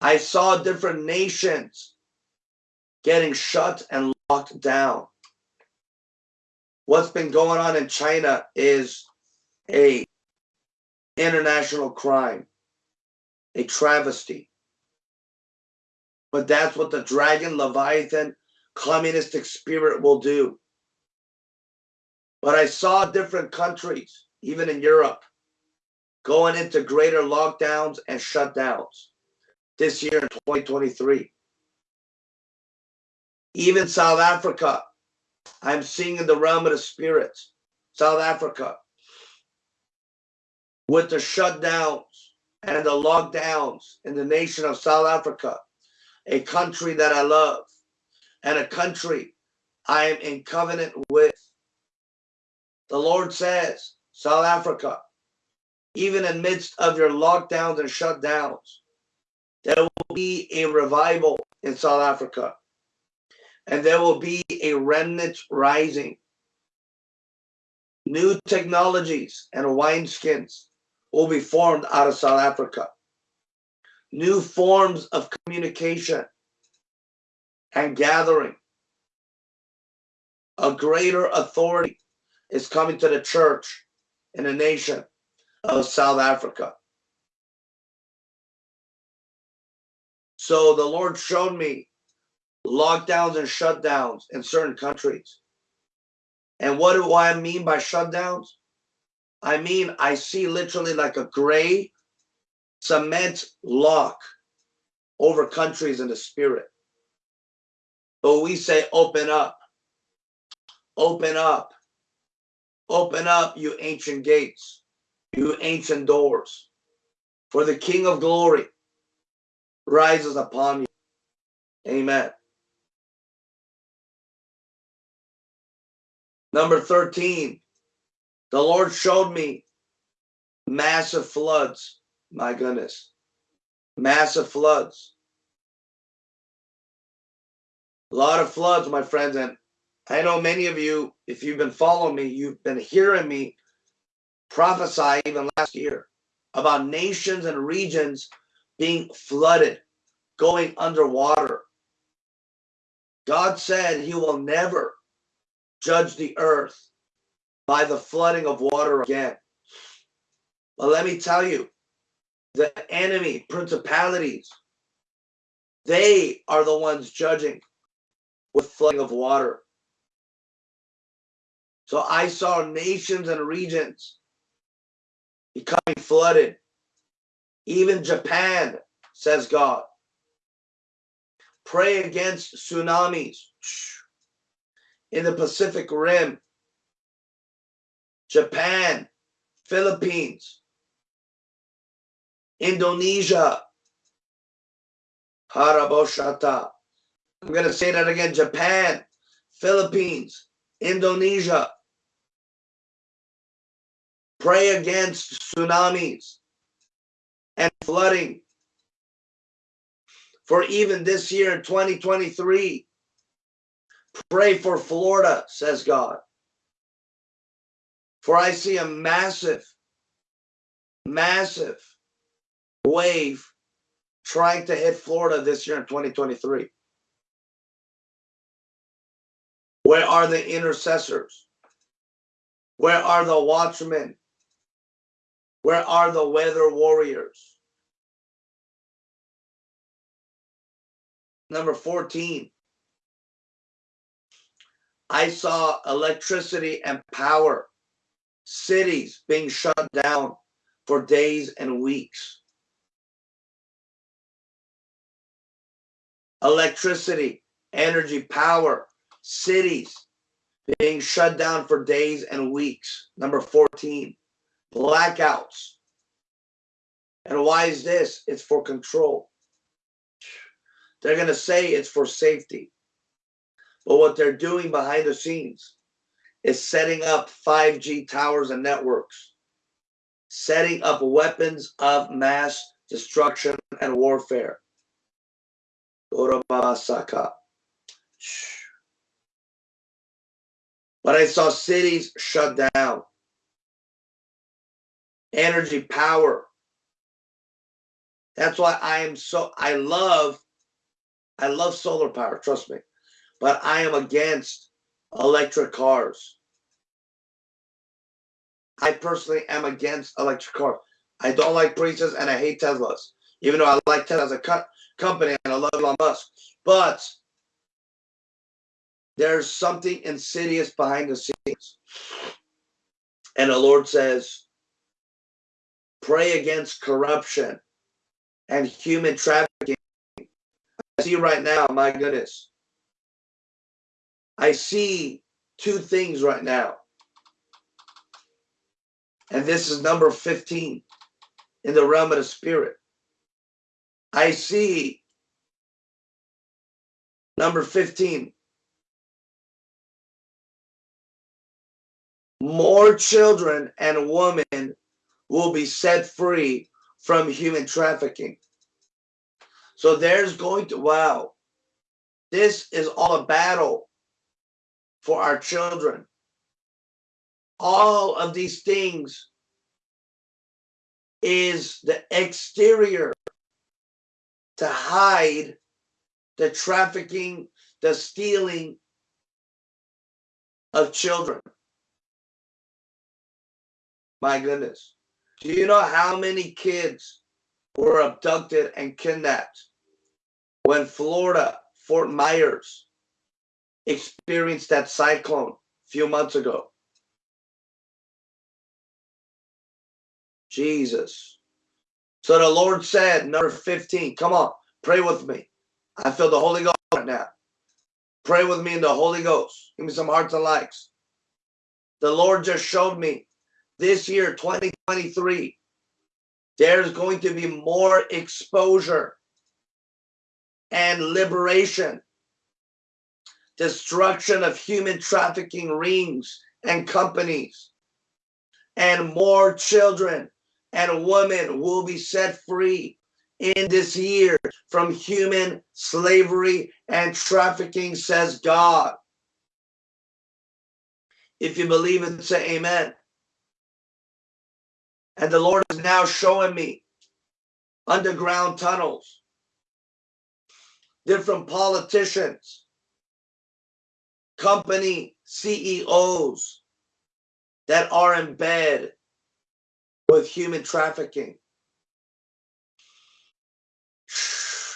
I saw different nations getting shut and locked down. What's been going on in China is a international crime, a travesty. But that's what the dragon, Leviathan, communistic spirit will do. But I saw different countries, even in Europe, going into greater lockdowns and shutdowns this year in 2023. Even South Africa, I'm seeing in the realm of the spirits, South Africa, with the shutdowns and the lockdowns in the nation of South Africa, a country that I love and a country I am in covenant with. The Lord says, South Africa, even in midst of your lockdowns and shutdowns, there will be a revival in South Africa. And there will be a remnant rising. New technologies and wineskins will be formed out of South Africa. New forms of communication and gathering. A greater authority is coming to the church in the nation of South Africa. So the Lord showed me lockdowns and shutdowns in certain countries. And what do I mean by shutdowns? I mean, I see literally like a gray cement lock over countries in the spirit. But we say, open up, open up, open up, you ancient gates, you ancient doors. For the King of glory rises upon you. Amen. Number 13, the Lord showed me massive floods. My goodness. Massive floods. A lot of floods, my friends. And I know many of you, if you've been following me, you've been hearing me prophesy even last year about nations and regions being flooded, going underwater. God said he will never judge the earth by the flooding of water again. But let me tell you, the enemy, principalities, they are the ones judging with flooding of water. So I saw nations and regions becoming flooded even Japan, says God. Pray against tsunamis in the Pacific Rim. Japan, Philippines, Indonesia, Haraboshata. I'm going to say that again. Japan, Philippines, Indonesia. Pray against tsunamis and flooding. For even this year in 2023, pray for Florida, says God. For I see a massive, massive wave trying to hit Florida this year in 2023. Where are the intercessors? Where are the watchmen? Where are the weather warriors? Number 14. I saw electricity and power, cities being shut down for days and weeks. Electricity, energy, power, cities being shut down for days and weeks. Number 14, blackouts. And why is this? It's for control. They're going to say it's for safety. But what they're doing behind the scenes is setting up 5G towers and networks, setting up weapons of mass destruction and warfare. But I saw cities shut down. Energy, power. That's why I am so, I love, I love solar power, trust me. But I am against electric cars. I personally am against electric cars. I don't like Priuses and I hate Teslas. Even though I like Tesla as a co company and I love Elon Musk. But there's something insidious behind the scenes. And the Lord says, pray against corruption and human trafficking. I see right now, my goodness. I see two things right now. And this is number 15 in the realm of the spirit. I see number 15 more children and women will be set free from human trafficking. So there's going to, wow, this is all a battle for our children. All of these things is the exterior to hide the trafficking, the stealing of children. My goodness. Do you know how many kids were abducted and kidnapped when Florida, Fort Myers, experienced that cyclone a few months ago? Jesus. So the Lord said, number 15, come on, pray with me. I feel the Holy Ghost right now. Pray with me in the Holy Ghost. Give me some hearts and likes. The Lord just showed me this year, 2023, there's going to be more exposure and liberation, destruction of human trafficking rings and companies, and more children and women will be set free in this year from human slavery and trafficking, says God. If you believe it, say amen. And the Lord is now showing me underground tunnels, different politicians, company CEOs that are in bed with human trafficking.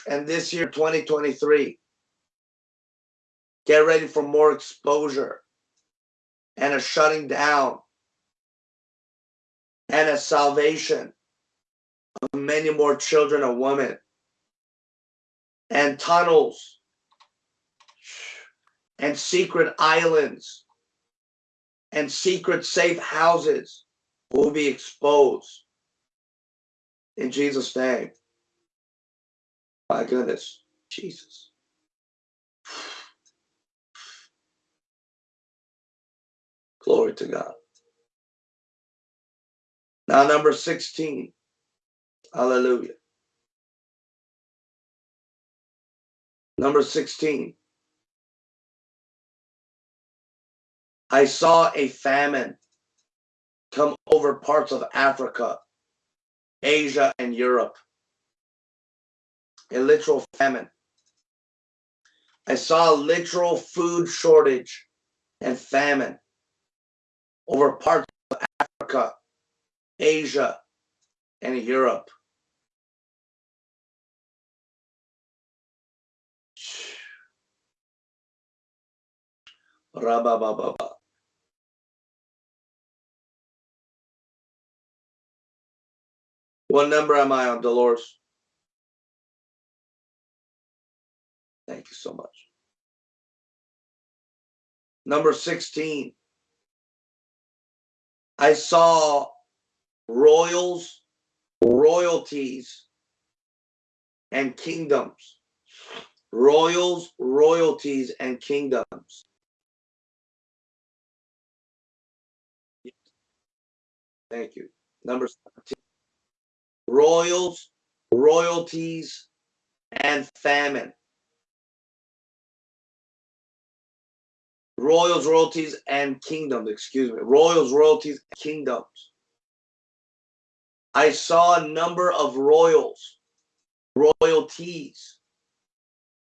And this year, 2023, get ready for more exposure and a shutting down and a salvation of many more children and women and tunnels and secret islands and secret safe houses will be exposed in Jesus name my goodness Jesus. Glory to God. Now, number 16. Hallelujah. Number 16. I saw a famine come over parts of Africa, Asia, and Europe. A literal famine. I saw a literal food shortage and famine over parts of Africa, Asia, and Europe. What number am I on, Dolores? Thank you so much. Number 16. I saw royals, royalties, and kingdoms. Royals, royalties, and kingdoms. Thank you. Number 17. Royals, royalties, and famine. royals, royalties, and kingdoms. Excuse me. Royals, royalties, kingdoms. I saw a number of royals, royalties,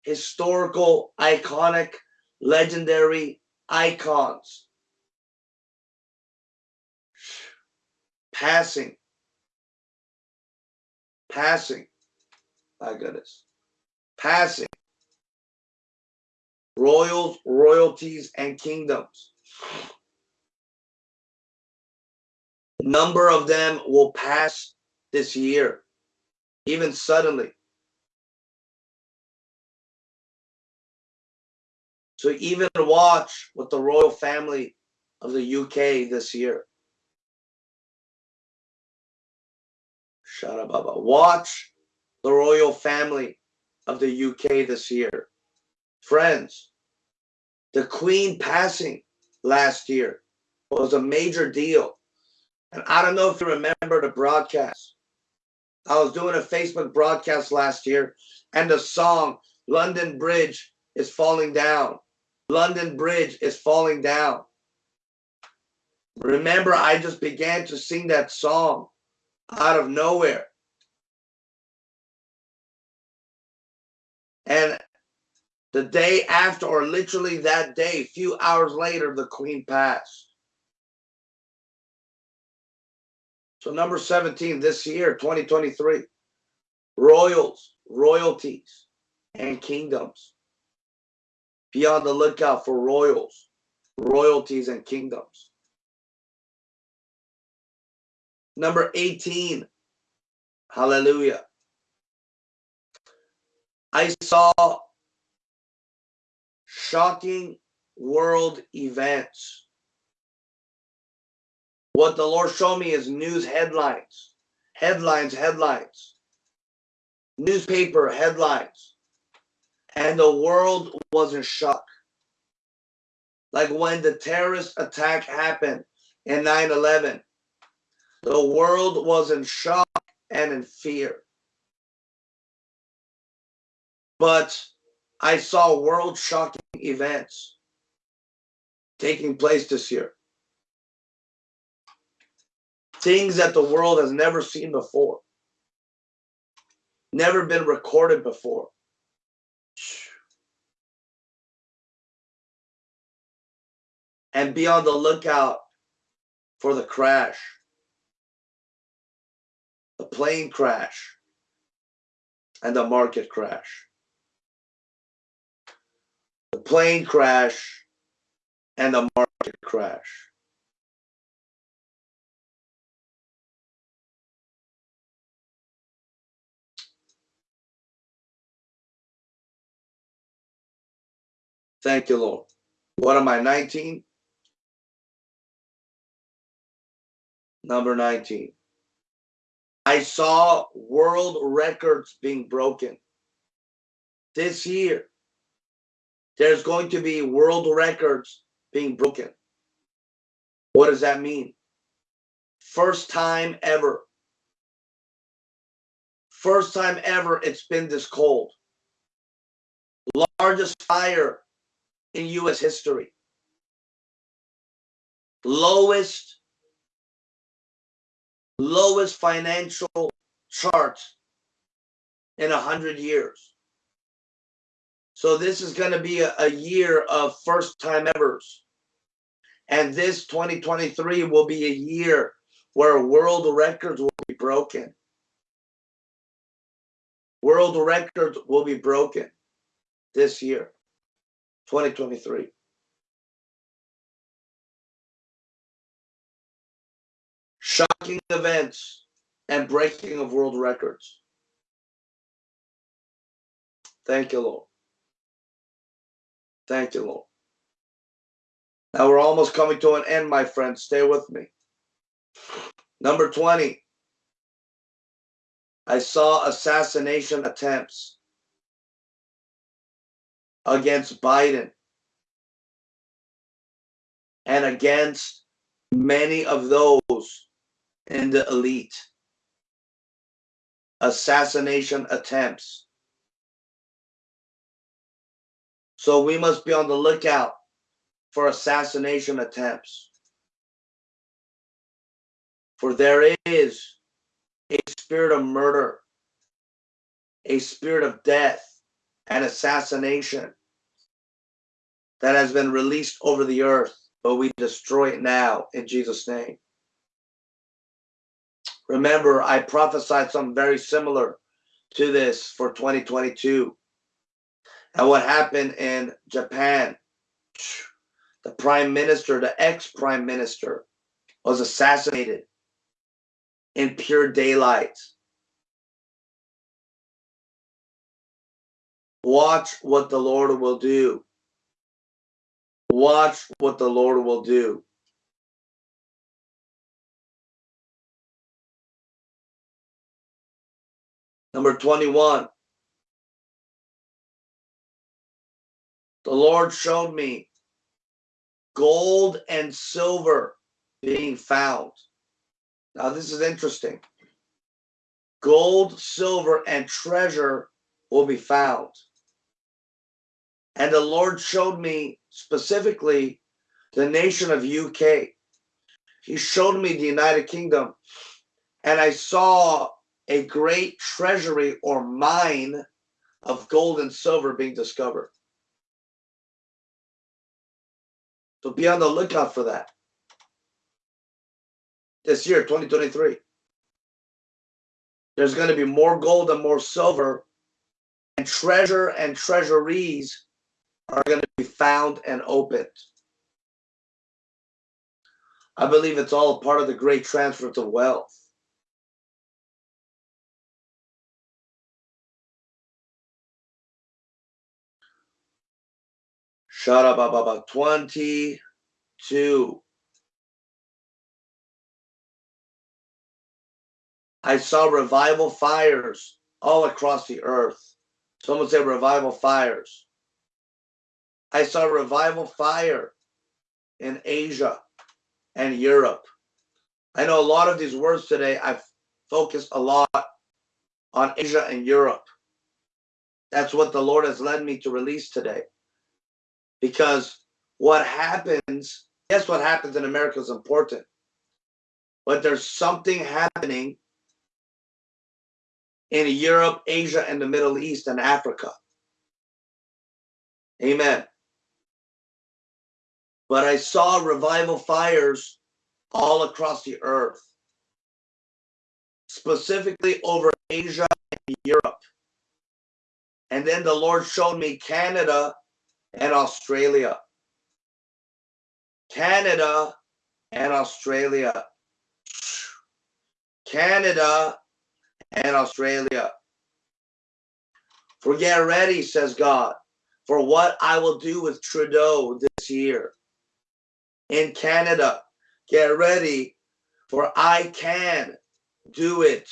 historical, iconic, legendary icons passing, passing. My goodness, passing royals, royalties, and kingdoms. Number of them will pass this year, even suddenly. So even watch with the royal family of the UK this year. Shut Baba. Watch the royal family of the UK this year. Friends, the Queen passing last year was a major deal. And I don't know if you remember the broadcast. I was doing a Facebook broadcast last year, and the song London Bridge is falling down. London Bridge is falling down. Remember, I just began to sing that song out of nowhere. And the day after, or literally that day, a few hours later, the queen passed. So number 17 this year, 2023, royals, royalties, and kingdoms. Be on the lookout for royals, royalties, and kingdoms. Number 18, hallelujah. I saw shocking world events. What the Lord showed me is news headlines, headlines, headlines, newspaper headlines. And the world was in shock. Like when the terrorist attack happened in 9 11, the world was in shock and in fear. But I saw world shocking events taking place this year. Things that the world has never seen before, never been recorded before. And be on the lookout for the crash, the plane crash, and the market crash the plane crash and the market crash. Thank you, Lord. What am I, 19? Number 19. I saw world records being broken. this year, there's going to be world records being broken. What does that mean? First time ever. First time ever it's been this cold. Largest fire in US history. Lowest lowest financial chart in a hundred years. So this is going to be a, a year of first time evers. And this 2023 will be a year where world records will be broken. World records will be broken this year, 2023. Shocking events and breaking of world records. Thank you, Lord. Thank you, Lord. Now we're almost coming to an end, my friends. Stay with me. Number 20. I saw assassination attempts against Biden and against many of those in the elite. Assassination attempts. So we must be on the lookout for assassination attempts. For there is a spirit of murder, a spirit of death and assassination that has been released over the earth, but we destroy it now in Jesus' name. Remember, I prophesied something very similar to this for 2022. And what happened in Japan, the prime minister, the ex-prime minister, was assassinated in pure daylight. Watch what the Lord will do. Watch what the Lord will do. Number 21. The Lord showed me gold and silver being found. Now, this is interesting. Gold, silver, and treasure will be found. And the Lord showed me specifically the nation of UK. He showed me the United Kingdom, and I saw a great treasury or mine of gold and silver being discovered. So be on the lookout for that this year, 2023. There's going to be more gold and more silver, and treasure and treasuries are going to be found and opened. I believe it's all part of the great transfer of wealth. Shut up about 22. I saw revival fires all across the earth. Someone said revival fires. I saw revival fire in Asia and Europe. I know a lot of these words today, I've focused a lot on Asia and Europe. That's what the Lord has led me to release today because what happens, yes, what happens in America is important, but there's something happening in Europe, Asia, and the Middle East and Africa. Amen. But I saw revival fires all across the earth, specifically over Asia and Europe. And then the Lord showed me Canada and Australia. Canada and Australia. Canada and Australia. For get ready, says God, for what I will do with Trudeau this year. In Canada, get ready, for I can do it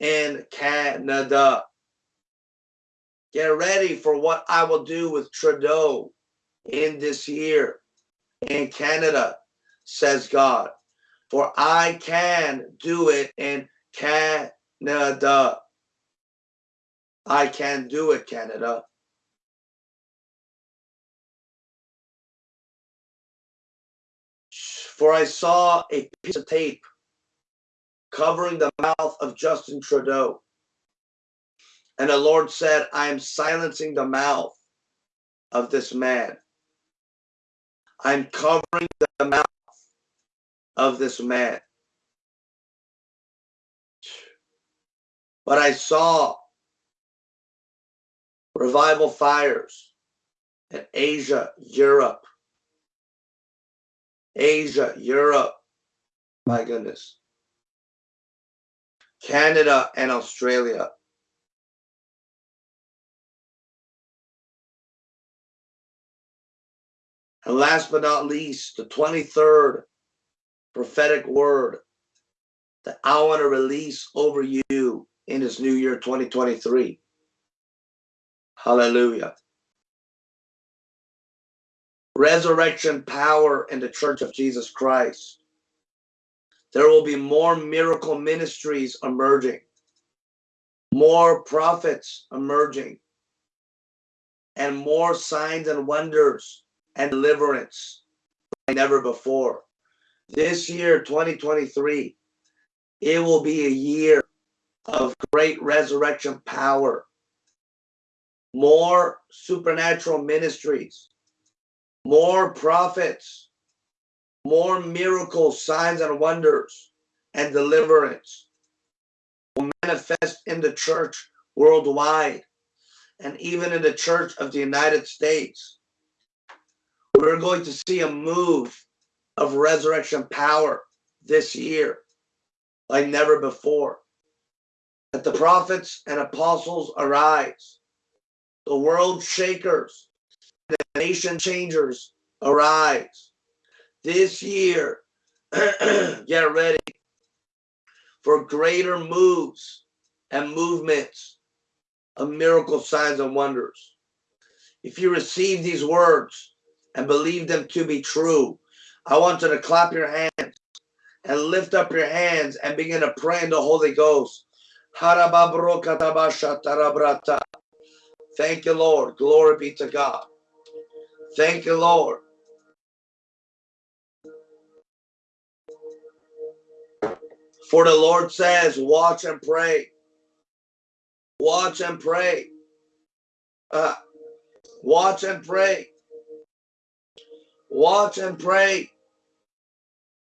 in Canada. Get ready for what I will do with Trudeau in this year in Canada, says God. For I can do it in Canada. I can do it, Canada. For I saw a piece of tape covering the mouth of Justin Trudeau. And the Lord said, I am silencing the mouth of this man. I'm covering the mouth of this man. But I saw revival fires in Asia, Europe, Asia, Europe, my goodness, Canada and Australia. And last but not least, the 23rd prophetic word that I want to release over you in this new year 2023. Hallelujah resurrection power in the church of Jesus Christ. There will be more miracle ministries emerging, more prophets emerging, and more signs and wonders and deliverance like never before. This year, 2023, it will be a year of great resurrection power, more supernatural ministries, more prophets, more miracles, signs, and wonders, and deliverance will manifest in the church worldwide and even in the church of the United States. We're going to see a move of resurrection power this year like never before. That the prophets and apostles arise, the world shakers the nation changers arise. This year, get ready for greater moves and movements of miracle signs and wonders. If you receive these words and believe them to be true, I want you to clap your hands and lift up your hands and begin to pray in the Holy Ghost. Thank you, Lord. Glory be to God. Thank you, Lord. For the Lord says, watch and pray. Watch and pray. Uh, watch and pray. Watch and pray.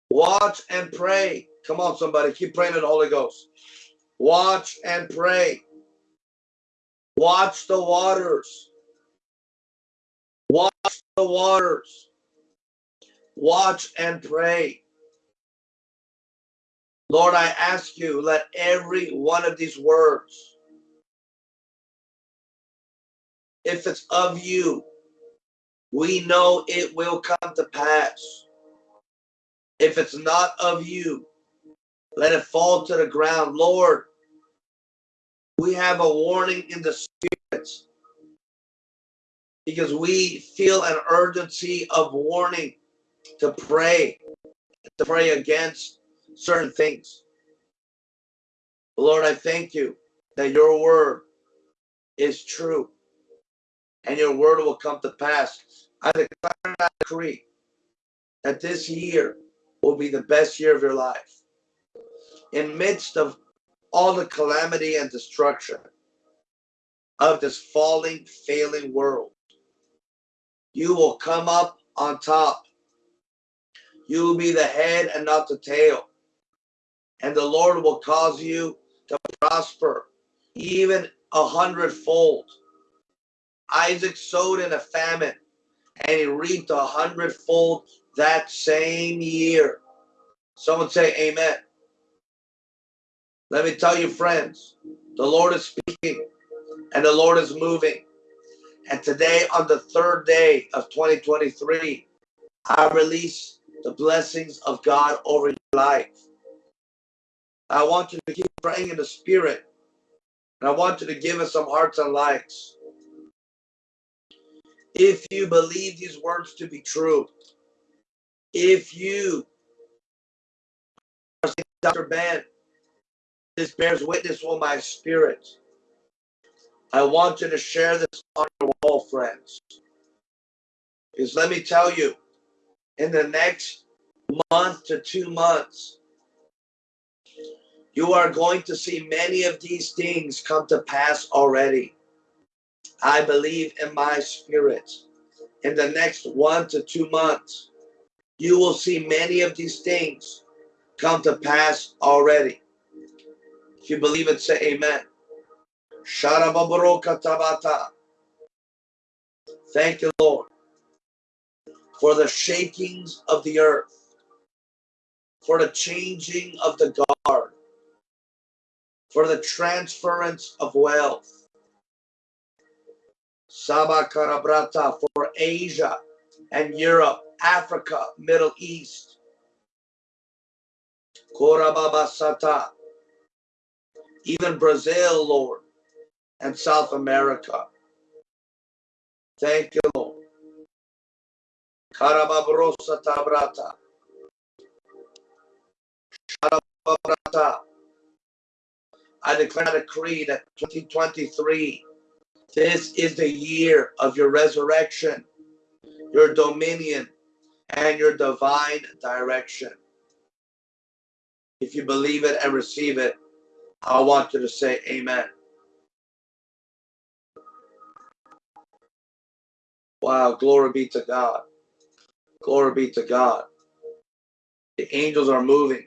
Watch and pray. Come on, somebody. Keep praying in the Holy Ghost. Watch and pray. Watch the waters. The waters. Watch and pray. Lord, I ask you, let every one of these words, if it's of you, we know it will come to pass. If it's not of you, let it fall to the ground. Lord, we have a warning in the spirits because we feel an urgency of warning to pray, to pray against certain things. Lord, I thank you that your word is true and your word will come to pass. I declare and I decree that this year will be the best year of your life. In midst of all the calamity and destruction of this falling, failing world, you will come up on top. You will be the head and not the tail. And the Lord will cause you to prosper even a hundredfold. Isaac sowed in a famine and he reaped a hundredfold that same year. Someone say amen. Let me tell you, friends, the Lord is speaking and the Lord is moving. And today, on the third day of 2023, I release the blessings of God over your life. I want you to keep praying in the spirit. And I want you to give us some hearts and likes. If you believe these words to be true, if you, Dr. Ben, this bears witness with my spirit. I want you to share this on your wall, friends. Because let me tell you, in the next month to two months, you are going to see many of these things come to pass already. I believe in my spirit. In the next one to two months, you will see many of these things come to pass already. If you believe it, say amen. Thank you, Lord, for the shakings of the earth, for the changing of the guard, for the transference of wealth. Sabakarabrata for Asia and Europe, Africa, Middle East. Korababasata. Even Brazil, Lord, and South America. Thank you, Lord. Karababrosa tabrata. I declare a decree that 2023, this is the year of your resurrection, your dominion, and your divine direction. If you believe it and receive it, I want you to say amen. Wow, glory be to God. Glory be to God. The angels are moving.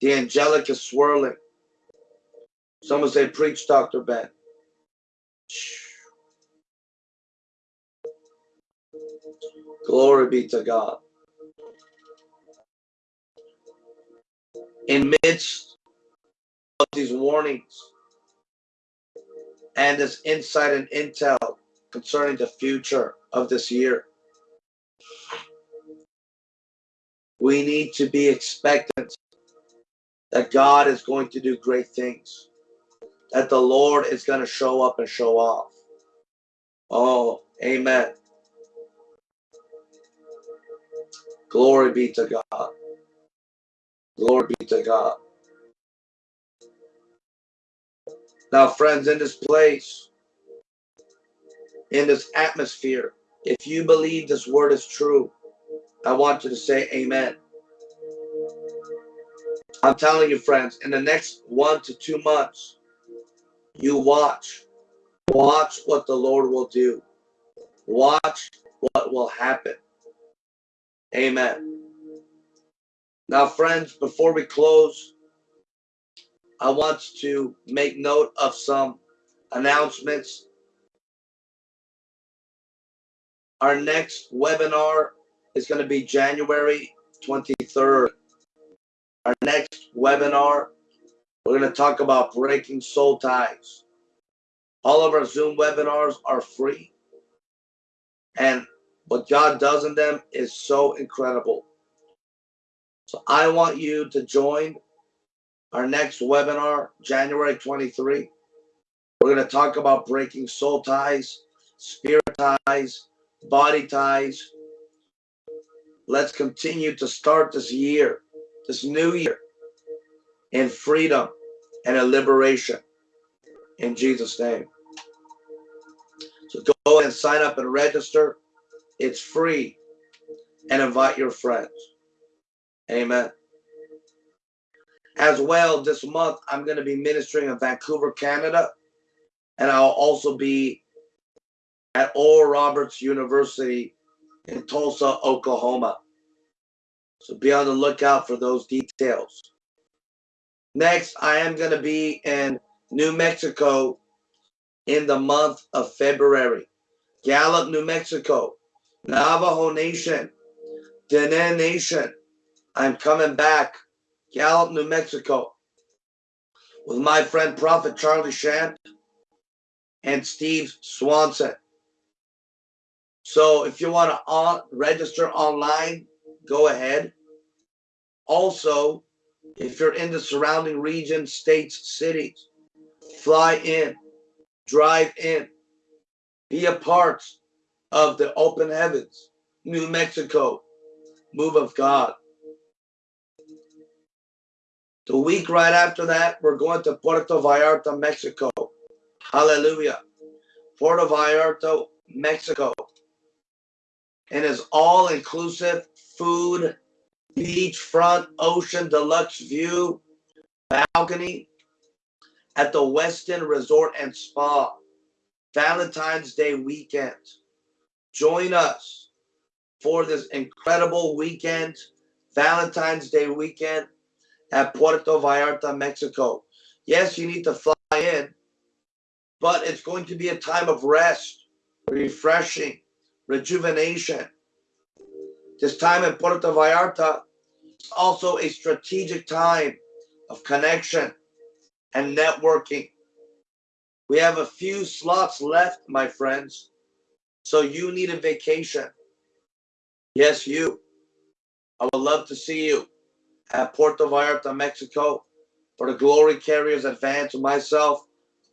The angelic is swirling. Someone say, preach, Dr. Ben. Glory be to God. In midst of these warnings and this insight and intel concerning the future of this year, we need to be expectant that God is going to do great things, that the Lord is going to show up and show off. Oh, amen. Glory be to God. Glory be to God. Now, friends, in this place, in this atmosphere, if you believe this word is true, I want you to say amen. I'm telling you, friends, in the next one to two months, you watch. Watch what the Lord will do. Watch what will happen. Amen. Now, friends, before we close, I want to make note of some announcements. Our next webinar is going to be January 23rd. Our next webinar, we're going to talk about breaking soul ties. All of our Zoom webinars are free. And what God does in them is so incredible. So I want you to join our next webinar, January 23. We're going to talk about breaking soul ties, spirit ties, body ties. Let's continue to start this year, this new year, in freedom and in liberation. In Jesus' name. So go and sign up and register. It's free. And invite your friends. Amen. As well, this month, I'm going to be ministering in Vancouver, Canada. And I'll also be at Oral Roberts University in Tulsa, Oklahoma. So be on the lookout for those details. Next, I am going to be in New Mexico in the month of February. Gallup, New Mexico, Navajo Nation, Dene Nation. I'm coming back, Gallup, New Mexico, with my friend Prophet Charlie Shamp and Steve Swanson. So if you want to on, register online, go ahead. Also, if you're in the surrounding regions, states, cities, fly in, drive in, be a part of the open heavens, New Mexico, move of God. The week right after that, we're going to Puerto Vallarta, Mexico. Hallelujah. Puerto Vallarta, Mexico. And it's all inclusive food, beachfront, ocean, deluxe view, balcony at the Westin Resort and Spa. Valentine's Day weekend. Join us for this incredible weekend, Valentine's Day weekend at Puerto Vallarta, Mexico. Yes, you need to fly in, but it's going to be a time of rest, refreshing, rejuvenation. This time in Puerto Vallarta is also a strategic time of connection and networking. We have a few slots left, my friends. So you need a vacation. Yes, you. I would love to see you at Puerto Vallarta, Mexico, for the Glory Carriers Advance with myself,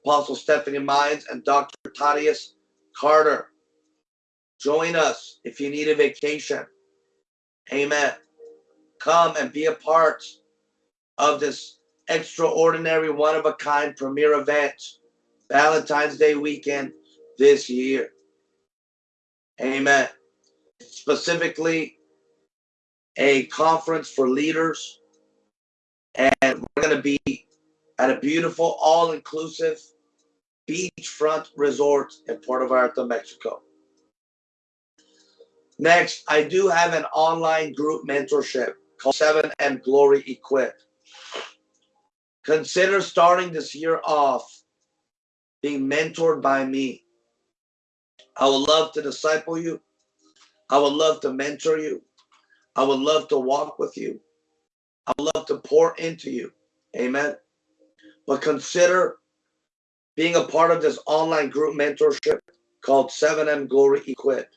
Apostle Stephanie Mines, and Dr. Thaddeus Carter. Join us if you need a vacation. Amen. Come and be a part of this extraordinary, one of a kind premier event, Valentine's Day weekend this year. Amen. Specifically, a conference for leaders. And we're going to be at a beautiful, all inclusive beachfront resort in Puerto Vallarta, Mexico. Next, I do have an online group mentorship called 7M Glory Equip. Consider starting this year off being mentored by me. I would love to disciple you. I would love to mentor you. I would love to walk with you. I would love to pour into you. Amen. But consider being a part of this online group mentorship called 7M Glory Equip.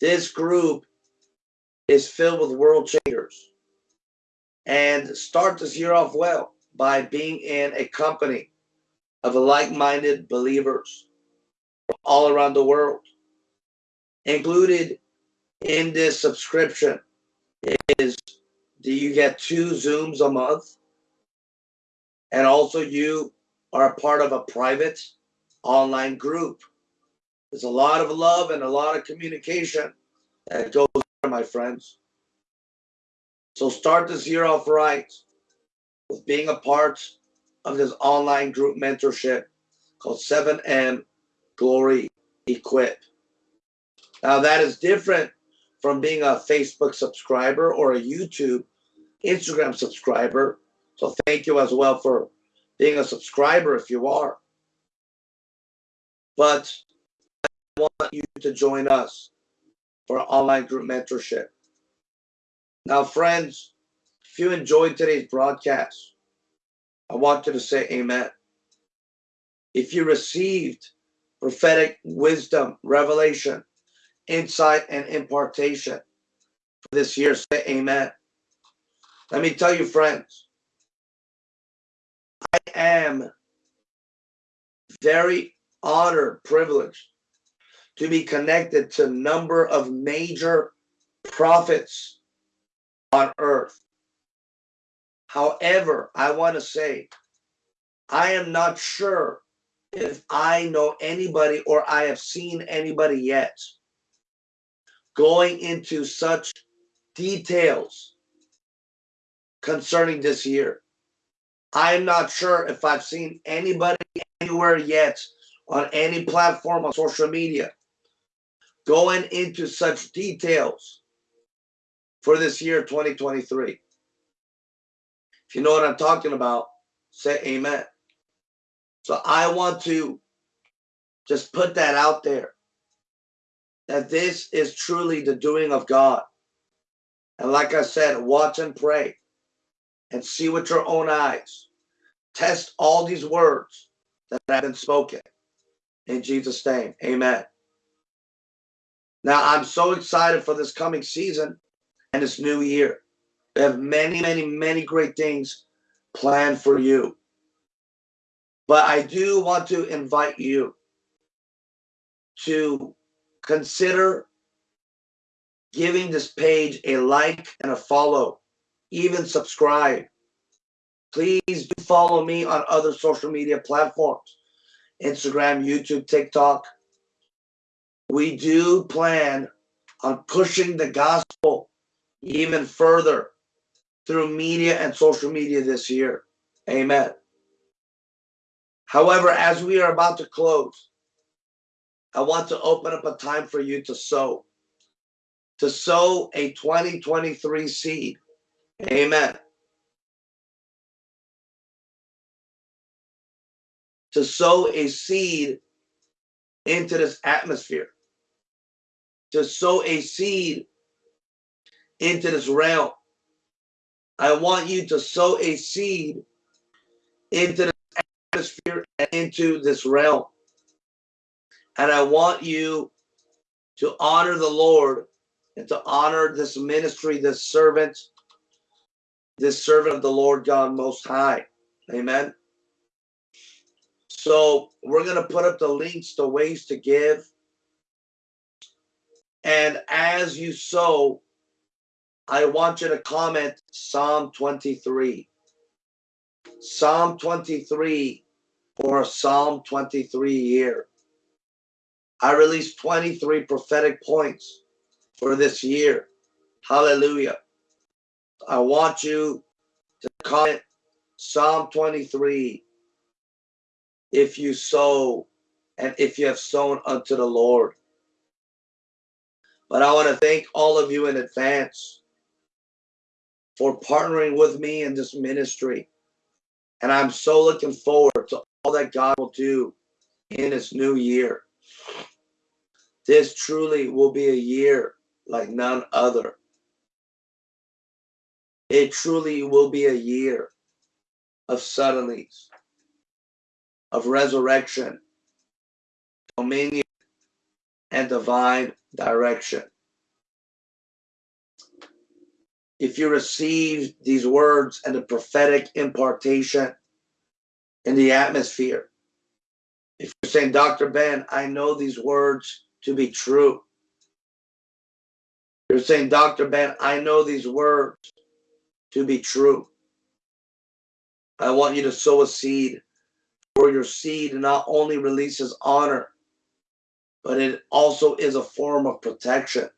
This group is filled with world changers. And start this year off well by being in a company of like-minded believers all around the world. Included in this subscription is do you get two Zooms a month? And also you are a part of a private online group. There's a lot of love and a lot of communication that goes there, my friends. So start this year off right with being a part of this online group mentorship called 7M Glory Equip. Now that is different from being a Facebook subscriber or a YouTube, Instagram subscriber. So thank you as well for being a subscriber if you are. But want you to join us for online group mentorship. Now, friends, if you enjoyed today's broadcast, I want you to say amen. If you received prophetic wisdom, revelation, insight, and impartation for this year, say amen. Let me tell you, friends, I am very honored, privileged to be connected to number of major prophets on earth. However, I want to say, I am not sure if I know anybody or I have seen anybody yet going into such details concerning this year. I'm not sure if I've seen anybody anywhere yet on any platform on social media going into such details for this year 2023. If you know what I'm talking about, say amen. So I want to just put that out there that this is truly the doing of God. And like I said, watch and pray and see with your own eyes. Test all these words that have been spoken. In Jesus' name, amen. Now, I'm so excited for this coming season and this new year. We have many, many, many great things planned for you. But I do want to invite you to consider giving this page a like and a follow, even subscribe. Please do follow me on other social media platforms Instagram, YouTube, TikTok. We do plan on pushing the gospel even further through media and social media this year. Amen. However, as we are about to close, I want to open up a time for you to sow, to sow a 2023 seed. Amen. To sow a seed into this atmosphere, to sow a seed into this realm. I want you to sow a seed into the atmosphere and into this realm. And I want you to honor the Lord and to honor this ministry, this servant, this servant of the Lord God Most High. Amen. So we're going to put up the links to ways to give. And as you sow, I want you to comment Psalm 23. Psalm 23 for Psalm 23 year. I released 23 prophetic points for this year. Hallelujah. I want you to comment Psalm 23 if you sow and if you have sown unto the Lord. But I want to thank all of you in advance for partnering with me in this ministry. And I'm so looking forward to all that God will do in this new year. This truly will be a year like none other. It truly will be a year of suddenlies, of resurrection, dominion, and divine direction. if you receive these words and the prophetic impartation in the atmosphere, if you're saying, Dr. Ben, I know these words to be true. You're saying, Dr. Ben, I know these words to be true. I want you to sow a seed, for your seed not only releases honor, but it also is a form of protection.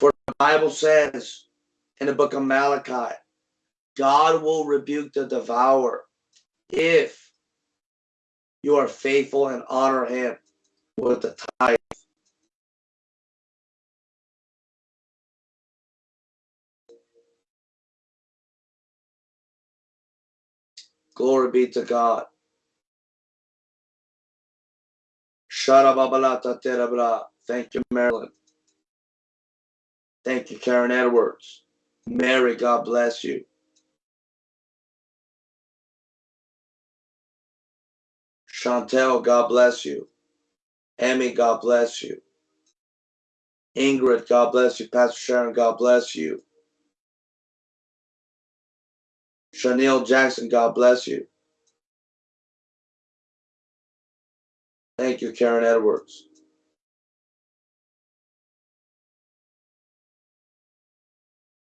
For the Bible says in the book of Malachi, God will rebuke the devourer if you are faithful and honor him with the tithe. Glory be to God. Thank you, Marilyn. Thank you, Karen Edwards. Mary, God bless you. Chantel, God bless you. Emmy, God bless you. Ingrid, God bless you. Pastor Sharon, God bless you. Chanel Jackson, God bless you. Thank you, Karen Edwards.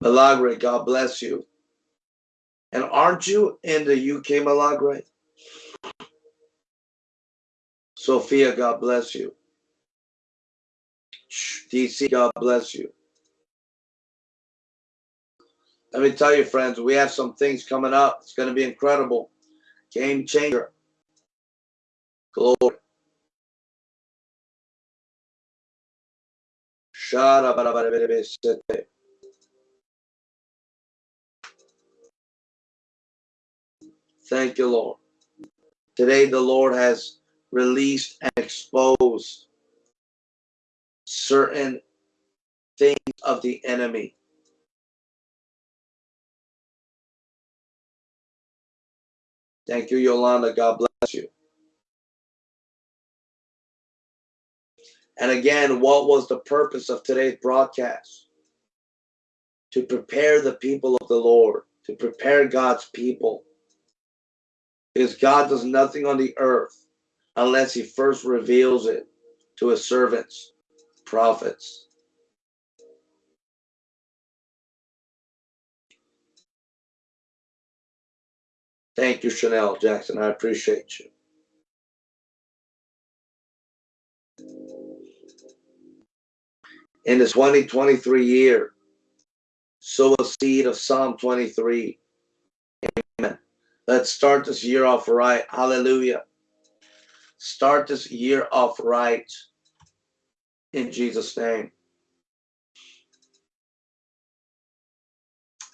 Milagre, God bless you. And aren't you in the UK, Milagre? Sophia, God bless you. DC, God bless you. Let me tell you, friends, we have some things coming up. It's going to be incredible. Game changer. Glory. Thank you, Lord. Today, the Lord has released and exposed certain things of the enemy. Thank you, Yolanda. God bless you. And again, what was the purpose of today's broadcast? To prepare the people of the Lord, to prepare God's people because God does nothing on the earth unless he first reveals it to his servants, prophets. Thank you, Chanel Jackson. I appreciate you. In this 2023 year, sow a seed of Psalm 23. Amen. Let's start this year off right. Hallelujah. Start this year off right. In Jesus' name.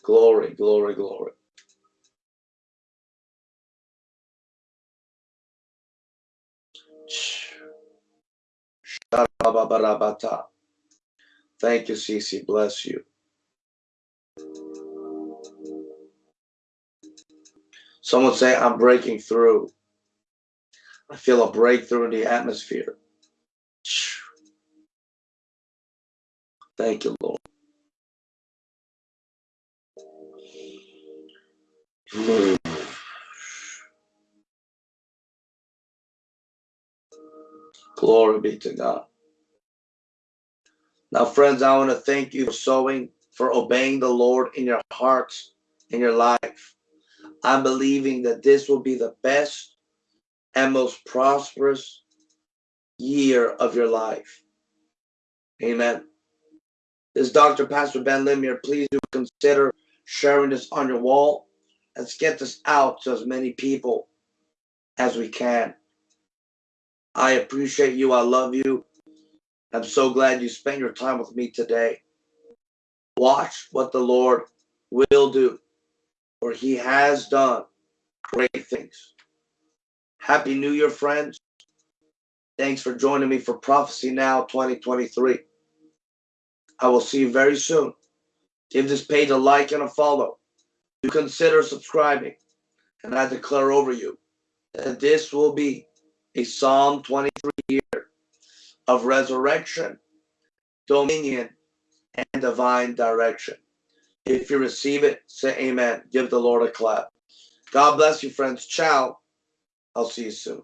Glory, glory, glory. Thank you, Cece. Bless you. Someone say, I'm breaking through. I feel a breakthrough in the atmosphere. Thank you, Lord. Hmm. Glory be to God. Now, friends, I want to thank you for sowing, for obeying the Lord in your hearts, in your life. I'm believing that this will be the best and most prosperous year of your life. Amen. This Dr. Pastor Ben Lemire. Please do consider sharing this on your wall. Let's get this out to as many people as we can. I appreciate you. I love you. I'm so glad you spent your time with me today. Watch what the Lord will do, for he has done great things. Happy New Year, friends. Thanks for joining me for Prophecy Now 2023. I will see you very soon. Give this page a like and a follow. Do consider subscribing. And I declare over you that this will be a Psalm 23 year of resurrection, dominion, and divine direction. If you receive it, say amen. Give the Lord a clap. God bless you, friends. Ciao. I'll see you soon.